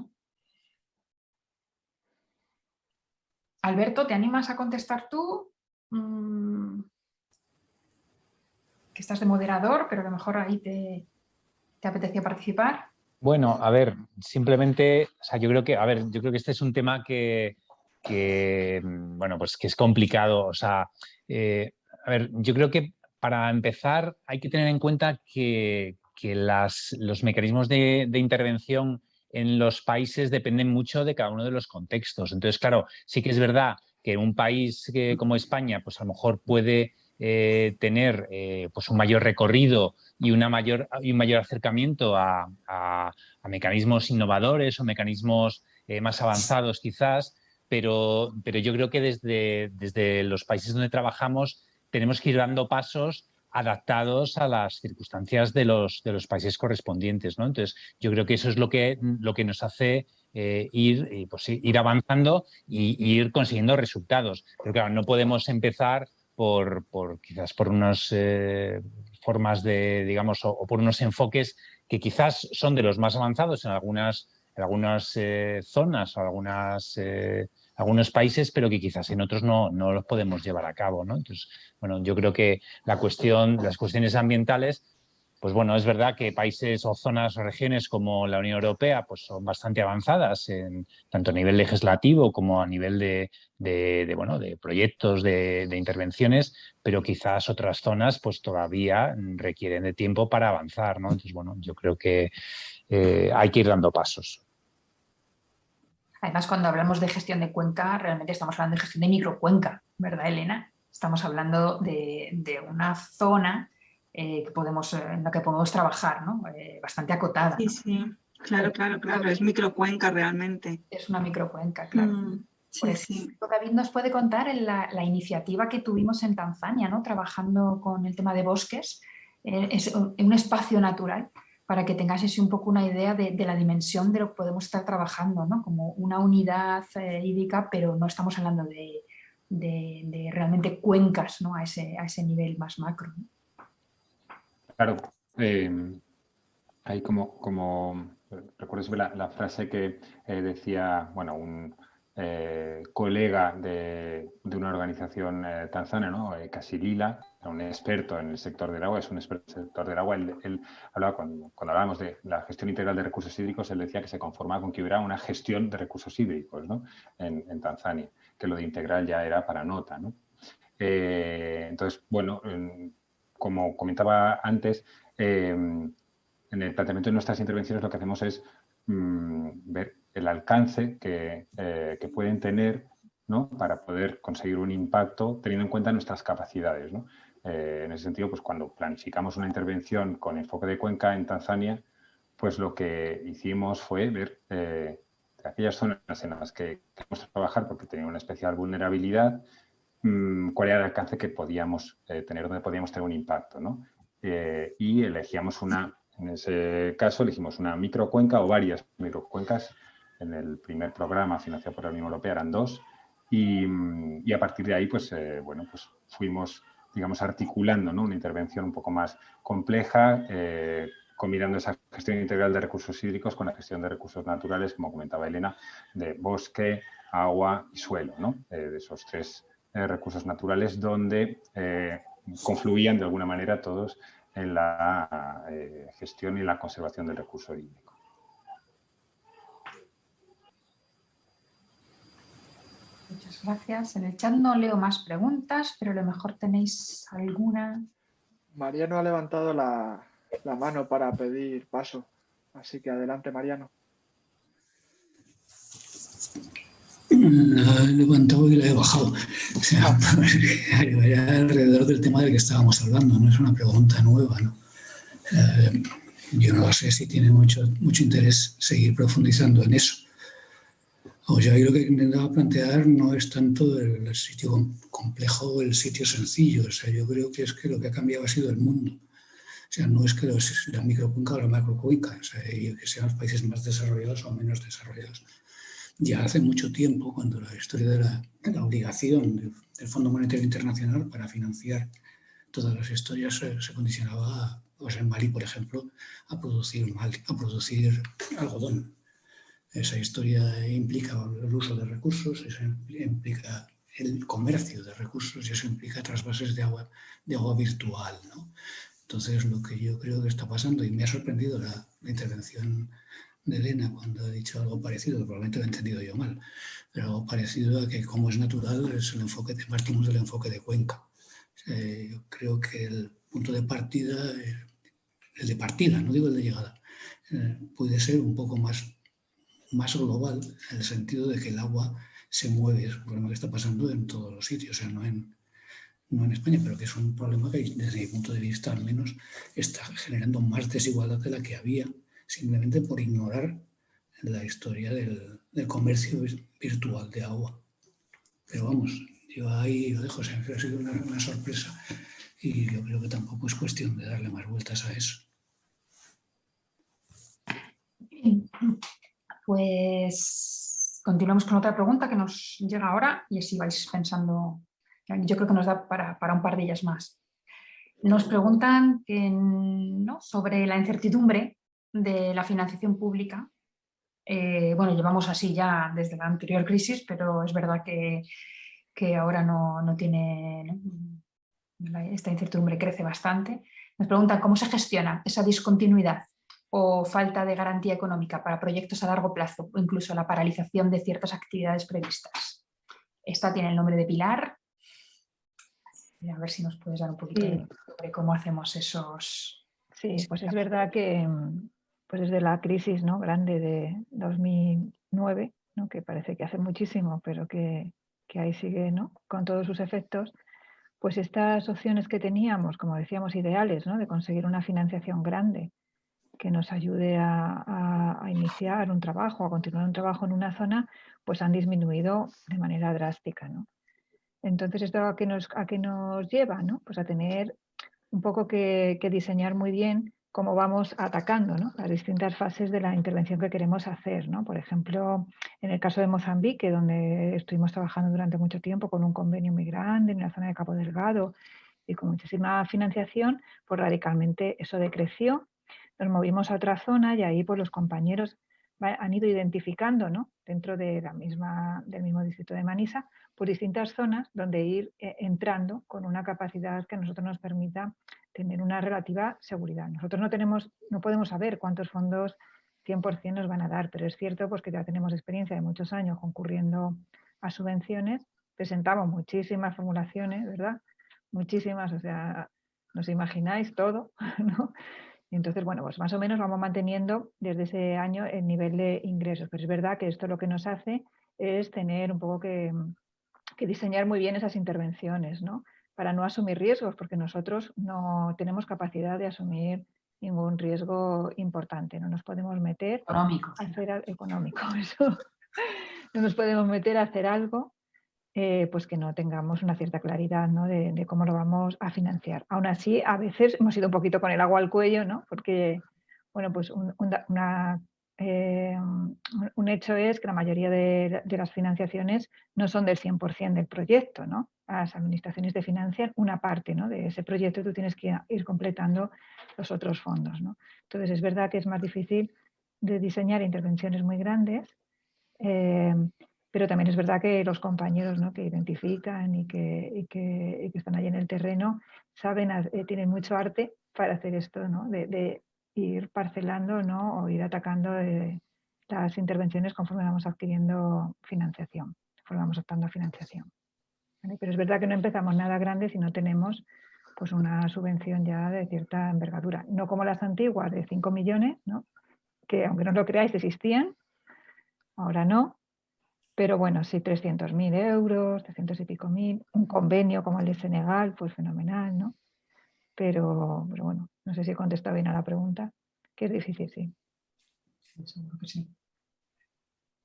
Alberto, ¿te animas a contestar tú? Mm, que estás de moderador, pero a lo mejor ahí te, te apetecía participar. Bueno, a ver, simplemente, o sea, yo creo que, a ver, yo creo que este es un tema que, bueno, pues que es complicado. O sea, eh, a ver, yo creo que para empezar hay que tener en cuenta que, los mecanismos de, intervención en los países dependen mucho de cada uno de los contextos. Entonces, claro, sí que es verdad que un país como España, pues a lo mejor puede eh, tener eh, pues un mayor recorrido y, una mayor, y un mayor acercamiento a, mecanismos innovadores o mecanismos eh, más avanzados quizás, pero, pero yo creo que desde, desde los países donde trabajamos tenemos que ir dando pasos adaptados a las circunstancias de los, de los países correspondientes. ¿no? Entonces, yo creo que eso es lo que, lo que nos hace ir, pues, ir avanzando y, ir consiguiendo resultados. Pero claro, no podemos empezar por, por quizás por unas eh, formas de, digamos, o, por unos enfoques que quizás son de los más avanzados en algunas, en algunas eh, zonas o algunas, eh, algunos países, pero que quizás en otros no, no los podemos llevar a cabo. ¿no? Entonces, bueno, yo creo que la cuestión, las cuestiones ambientales pues bueno, es verdad que países o zonas o regiones como la Unión Europea pues son bastante avanzadas en, tanto a nivel legislativo como a nivel de, bueno, de proyectos, de, intervenciones, pero quizás otras zonas pues todavía requieren de tiempo para avanzar. ¿no? Entonces, bueno, yo creo que eh, hay que ir dando pasos. Además, cuando hablamos de gestión de cuenca, realmente estamos hablando de gestión de microcuenca, ¿verdad, Elena? Estamos hablando de, de una zona eh, que podemos, eh, en la que podemos trabajar, ¿no? Eh, bastante acotada. Sí, sí, claro, claro, claro, es microcuenca realmente. Es una microcuenca, claro. Mm, sí, pues, sí. David nos puede contar en la, iniciativa que tuvimos en Tanzania, ¿no? trabajando con el tema de bosques, es un espacio natural para que tengáis un poco una idea de, la dimensión de lo que podemos estar trabajando, ¿no? como una unidad hídrica, pero no estamos hablando de, de, realmente cuencas ¿no? a, ese, a ese nivel más macro. Claro, eh, hay como, como recuerdo la, la frase que eh, decía, bueno, un eh, colega de, una organización tanzana, ¿no? Casilila, un experto en el sector del agua, es un experto en el sector del agua, él, hablaba, cuando, hablábamos de la gestión integral de recursos hídricos, él decía que se conformaba con que hubiera una gestión de recursos hídricos ¿no? en, Tanzania, que lo de integral ya era para nota. ¿no? entonces, bueno, como comentaba antes, em, en el planteamiento de nuestras intervenciones lo que hacemos es mm, ver el alcance que, eh, pueden tener para poder conseguir un impacto teniendo en cuenta nuestras capacidades. Eh, en ese sentido, pues cuando planificamos una intervención con enfoque de cuenca en Tanzania, pues lo que hicimos fue ver eh, aquellas zonas en las que queremos trabajar porque tenían una especial vulnerabilidad, cuál era el alcance que podíamos eh, tener, donde podíamos tener un impacto. ¿no? Eh, y elegíamos una, en ese caso elegimos una microcuenca o varias microcuencas. En el primer programa financiado por la Unión Europea eran dos. Y, mm, y a partir de ahí, pues, eh, bueno, pues fuimos, digamos, articulando ¿no? una intervención un poco más compleja, combinando esa gestión integral de recursos hídricos con la gestión de recursos naturales, como comentaba Elena, de bosque, agua y suelo, ¿no? de esos tres eh, recursos naturales donde eh, confluían de alguna manera todos en la eh, gestión y la conservación del recurso hídrico. Muchas gracias. En el chat no leo más preguntas, pero a lo mejor tenéis alguna. Mariano ha levantado la mano para pedir paso, así que adelante Mariano. La he levantado y la he bajado. O sea, era alrededor del tema del que estábamos hablando, no es una pregunta nueva. ¿no? Eh, yo no sé si tiene mucho, mucho interés seguir profundizando en eso. O sea, yo lo que intentaba plantear no es tanto el, sitio complejo o el sitio sencillo. O sea, yo creo que es que lo que ha cambiado ha sido el mundo. O sea, no es que los, la microcuenca o la macrocuenca, o sea, que sean los países más desarrollados o menos desarrollados ya hace mucho tiempo, cuando la historia de la, obligación del Fondo Monetario Internacional para financiar todas las historias se, condicionaba, pues en Mali, por ejemplo, a producir, mal, a producir algodón. Esa historia implica el uso de recursos, eso implica el comercio de recursos y eso implica trasvases de agua, de agua virtual. ¿no? Entonces, lo que yo creo que está pasando, y me ha sorprendido la, la intervención de Elena cuando ha dicho algo parecido, probablemente lo he entendido yo mal, pero algo parecido a que como es natural es el enfoque de, partimos del enfoque de Cuenca. yo creo que el punto de partida, eh, el de partida, no digo el de llegada, eh, puede ser un poco más, más global en el sentido de que el agua se mueve, es un problema que está pasando en todos los sitios, o sea, no en, no en España, pero que es un problema que desde mi punto de vista al menos está generando más desigualdad de la que había simplemente por ignorar la historia del, comercio virtual de agua. Pero vamos, yo ahí lo dejo, siempre ha sido una, sorpresa y yo creo que tampoco es cuestión de darle más vueltas a eso. Pues continuamos con otra pregunta que nos llega ahora y así vais pensando, yo creo que nos da para, un par de ellas más. Nos preguntan ¿no? sobre la incertidumbre de la financiación pública. Eh, bueno, llevamos así ya desde la anterior crisis, pero es verdad que, ahora no, tiene... Esta incertidumbre crece bastante. Nos preguntan cómo se gestiona esa discontinuidad o falta de garantía económica para proyectos a largo plazo o incluso la paralización de ciertas actividades previstas. Esta tiene el nombre de Pilar. A ver si nos puedes dar un poquito sobre cómo hacemos esos... Sí, pues es verdad que, pues desde la crisis ¿no? grande de 2009, ¿no? que parece que hace muchísimo, pero que, ahí sigue ¿no? con todos sus efectos, pues estas opciones que teníamos, como decíamos, ideales, ¿no? de conseguir una financiación grande que nos ayude a, iniciar un trabajo, a continuar un trabajo en una zona, pues han disminuido de manera drástica. ¿no? Entonces, ¿esto a qué nos, a qué nos lleva? ¿no? Pues a tener un poco que, que diseñar muy bien cómo vamos atacando las distintas fases de la intervención que queremos hacer. Por ejemplo, en el caso de Mozambique, donde estuvimos trabajando durante mucho tiempo con un convenio muy grande en la zona de Cabo Delgado y con muchísima financiación, pues radicalmente eso decreció. Nos movimos a otra zona y ahí pues, los compañeros han ido identificando dentro del mismo distrito de Manisa por distintas zonas donde ir eh, entrando con una capacidad que a nosotros nos permita tener una relativa seguridad. Nosotros no, tenemos, no podemos saber cuántos fondos 100% nos van a dar, pero es cierto pues, que ya tenemos experiencia de muchos años concurriendo a subvenciones, presentamos muchísimas formulaciones, ¿verdad? Muchísimas, o sea, nos imagináis todo, ¿no? Y entonces, bueno, pues más o menos vamos manteniendo desde ese año el nivel de ingresos, pero es verdad que esto lo que nos hace es tener un poco que, que diseñar muy bien esas intervenciones, ¿no? Para no asumir riesgos, porque nosotros no tenemos capacidad de asumir ningún riesgo importante, no nos podemos meter económico, a hacer económico, no nos podemos meter a hacer algo eh, pues que no tengamos una cierta claridad de, cómo lo vamos a financiar. Aún así, a veces hemos ido un poquito con el agua al cuello, ¿no? porque bueno, pues una eh, un hecho es que la mayoría de, las financiaciones no son del 100% del proyecto. ¿no? Las administraciones te financian una parte de ese proyecto y tú tienes que ir completando los otros fondos. ¿no? Entonces es verdad que es más difícil de diseñar intervenciones muy grandes, eh, pero también es verdad que los compañeros que identifican y que, están ahí en el terreno saben, eh, tienen mucho arte para hacer esto, ¿no? Ir parcelando ¿no? o ir atacando eh, las intervenciones conforme vamos adquiriendo financiación, conforme vamos optando financiación. Pero es verdad que no empezamos nada grande si no tenemos pues una subvención ya de cierta envergadura. No como las antiguas de 5 millones, ¿no? que aunque no lo creáis existían, ahora no, pero bueno, sí 300.000 euros, 300 y pico mil, un convenio como el de Senegal, pues fenomenal, ¿no? Pero, pero bueno, no sé si he contestado bien a la pregunta, que es difícil, sí.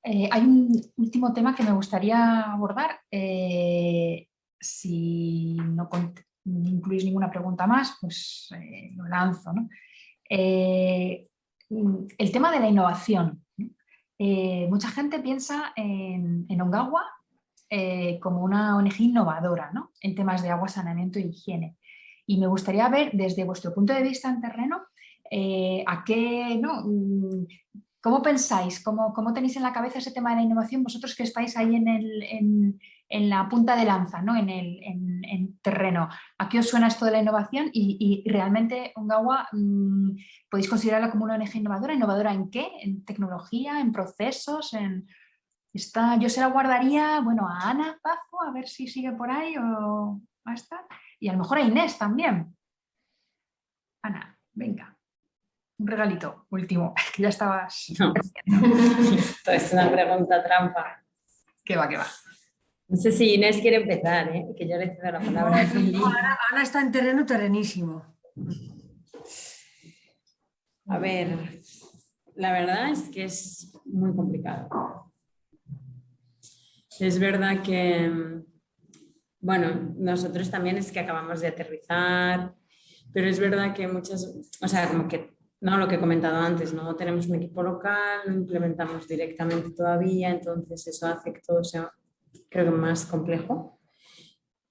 Eh, hay un último tema que me gustaría abordar. Eh, si no incluís ninguna pregunta más, pues eh, lo lanzo. el tema de la innovación. mucha gente piensa en, en Ongawa como una ONG innovadora en temas de agua, saneamiento e higiene. Y me gustaría ver desde vuestro punto de vista en terreno, eh, a qué, ¿no? Mm, ¿Cómo pensáis? ¿Cómo, ¿Cómo, tenéis en la cabeza ese tema de la innovación? Vosotros que estáis ahí en, el, en, la punta de lanza, ¿no? en el en, terreno. ¿A qué os suena esto de la innovación? Y, y realmente Ongawa, mm, ¿podéis considerarla como una ONG innovadora? ¿Innovadora en qué? ¿En tecnología? ¿En procesos? ¿En, está, yo se la guardaría bueno, a Ana Pazo, a ver si sigue por ahí o va a estar y a lo mejor a Inés también. Ana, venga. un regalito último, que ya estabas... No. Esto es una pregunta trampa. Que va, que va. No sé si Inés quiere empezar, ¿eh? que yo le cedo la palabra a Cindy. Ana, Ana está en terreno terrenísimo. A ver, la verdad es que es muy complicado. Es verdad que, bueno, nosotros también es que acabamos de aterrizar, pero es verdad que muchas, o sea, como que, no lo que he comentado antes, no tenemos un equipo local, no implementamos directamente todavía, entonces eso hace que todo sea, creo que más complejo.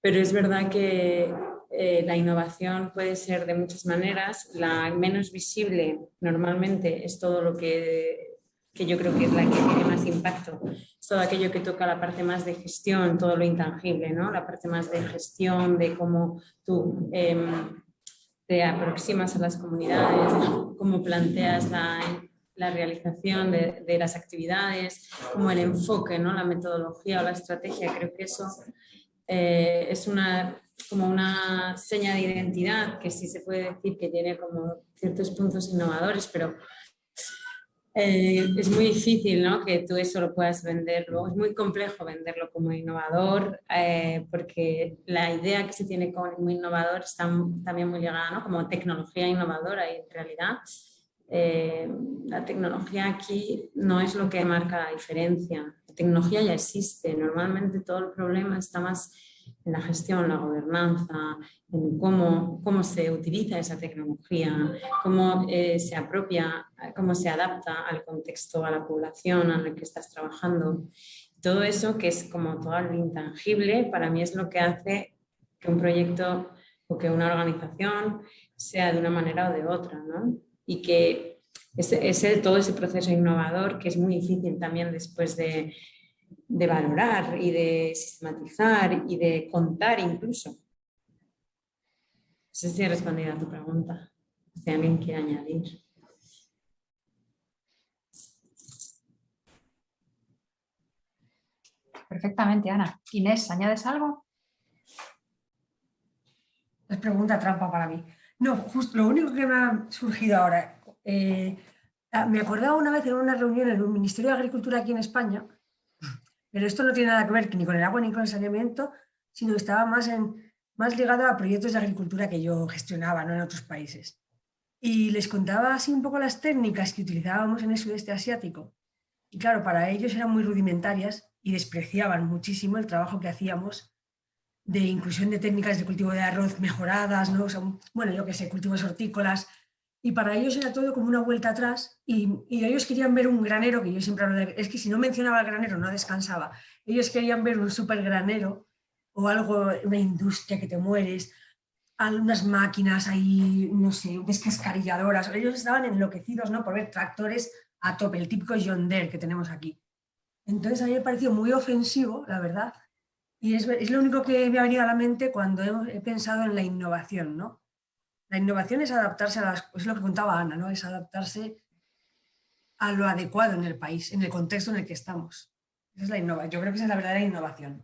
Pero es verdad que eh, la innovación puede ser de muchas maneras. La menos visible normalmente es todo lo que, que yo creo que es la que tiene más impacto. Es todo aquello que toca la parte más de gestión, todo lo intangible, ¿no? la parte más de gestión, de cómo tú em, te aproximas a las comunidades, cómo planteas la, la realización de, de, las actividades, como el enfoque, ¿no? la metodología o la estrategia. Creo que eso eh, es una como una seña de identidad que sí se puede decir que tiene como ciertos puntos innovadores, pero eh, es muy difícil ¿no? que tú eso lo puedas vender luego. Es muy complejo venderlo como innovador eh, porque la idea que se tiene como innovador está también muy ligada ¿no? como tecnología innovadora y en realidad eh, la tecnología aquí no es lo que marca la diferencia. La tecnología ya existe. Normalmente todo el problema está más en la gestión, la gobernanza, en cómo, cómo se utiliza esa tecnología, cómo eh, se apropia, cómo se adapta al contexto, a la población a la que estás trabajando. Todo eso que es como todo lo intangible, para mí es lo que hace que un proyecto o que una organización sea de una manera o de otra, ¿no? Y que ese, todo ese proceso innovador que es muy difícil también después de de valorar y de sistematizar y de contar incluso. No sé si he respondido a tu pregunta. Si alguien quiere añadir. Perfectamente, Ana. Inés, ¿añades algo? Es pregunta trampa para mí. No, justo lo único que me ha surgido ahora, eh, ah, me acordaba una vez en una reunión en el Ministerio de Agricultura aquí en España, pero esto no tiene nada que ver ni con el agua ni con el saneamiento, sino que estaba más, en, más ligado a proyectos de agricultura que yo gestionaba ¿no? en otros países. Y les contaba así un poco las técnicas que utilizábamos en el sudeste asiático. Y claro, para ellos eran muy rudimentarias y despreciaban muchísimo el trabajo que hacíamos de inclusión de técnicas de cultivo de arroz mejoradas, ¿no? bueno, yo que sé, cultivos hortícolas, y para ellos era todo como una vuelta atrás y, ellos querían ver un granero, que yo siempre hablo de, es que si no mencionaba el granero no descansaba, ellos querían ver un super granero o algo, una industria que te mueres, algunas máquinas ahí, no sé, descascarilladoras, ellos estaban enloquecidos ¿no? por ver tractores a tope, el típico John Deere que tenemos aquí. Entonces a mí me pareció muy ofensivo, la verdad, y es, es lo único que me ha venido a la mente cuando he pensado en la innovación, ¿no? La innovación es adaptarse a las, es lo que contaba Ana, ¿no? es adaptarse a lo adecuado en el país, en el contexto en el que estamos. Esa es la innovación. Yo creo que esa es la verdadera innovación.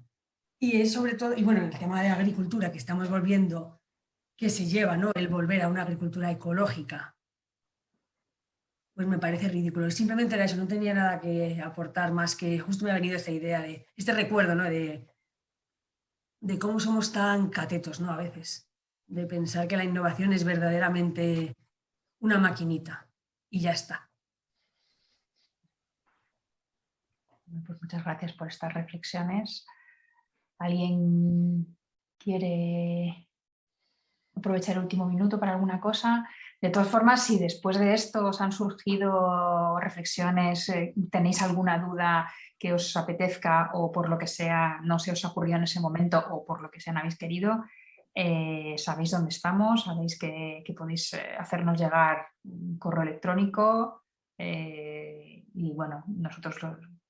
Y es sobre todo, y bueno, el tema de agricultura que estamos volviendo, que se lleva, ¿no? El volver a una agricultura ecológica, pues me parece ridículo. Simplemente era eso, no tenía nada que aportar más que justo me ha venido esta idea de, este recuerdo, ¿no? De, de cómo somos tan catetos, ¿no? A veces de pensar que la innovación es verdaderamente una maquinita y ya está. Pues muchas gracias por estas reflexiones. ¿Alguien quiere aprovechar el último minuto para alguna cosa? De todas formas, si después de esto os han surgido reflexiones, eh, tenéis alguna duda que os apetezca o por lo que sea no se os ha ocurrido en ese momento o por lo que sea no habéis querido, eh, sabéis dónde estamos, sabéis que, podéis eh, hacernos llegar un correo electrónico eh, y bueno, nosotros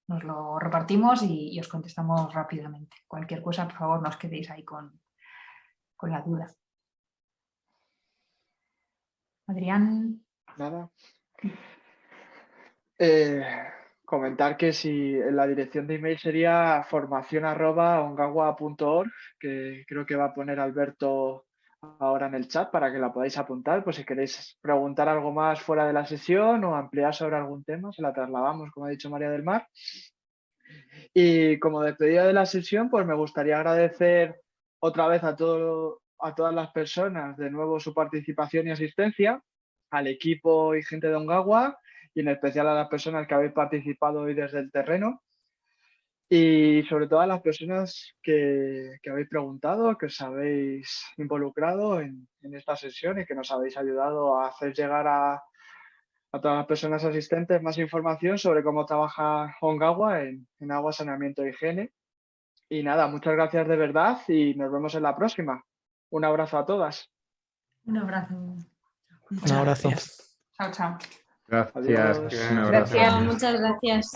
nos lo repartimos y, os contestamos rápidamente. Cualquier cosa, por favor, no os quedéis ahí con, con la duda. Adrián. Nada comentar que si la dirección de email sería formación que creo que va a poner Alberto ahora en el chat para que la podáis apuntar, pues si queréis preguntar algo más fuera de la sesión o ampliar sobre algún tema, se la trasladamos, como ha dicho María del Mar. Y como despedida de la sesión, pues me gustaría agradecer otra vez a, todo, a todas las personas de nuevo su participación y asistencia, al equipo y gente de Ongawa y en especial a las personas que habéis participado hoy desde el terreno y sobre todo a las personas que, habéis preguntado, que os habéis involucrado en, esta sesión y que nos habéis ayudado a hacer llegar a, a todas las personas asistentes más información sobre cómo trabaja Ongawa en, en agua, saneamiento y higiene. Y nada, muchas gracias de verdad y nos vemos en la próxima. Un abrazo a todas. Un abrazo. Un abrazo. Chao, chao. Gracias. Gracias, muchas gracias.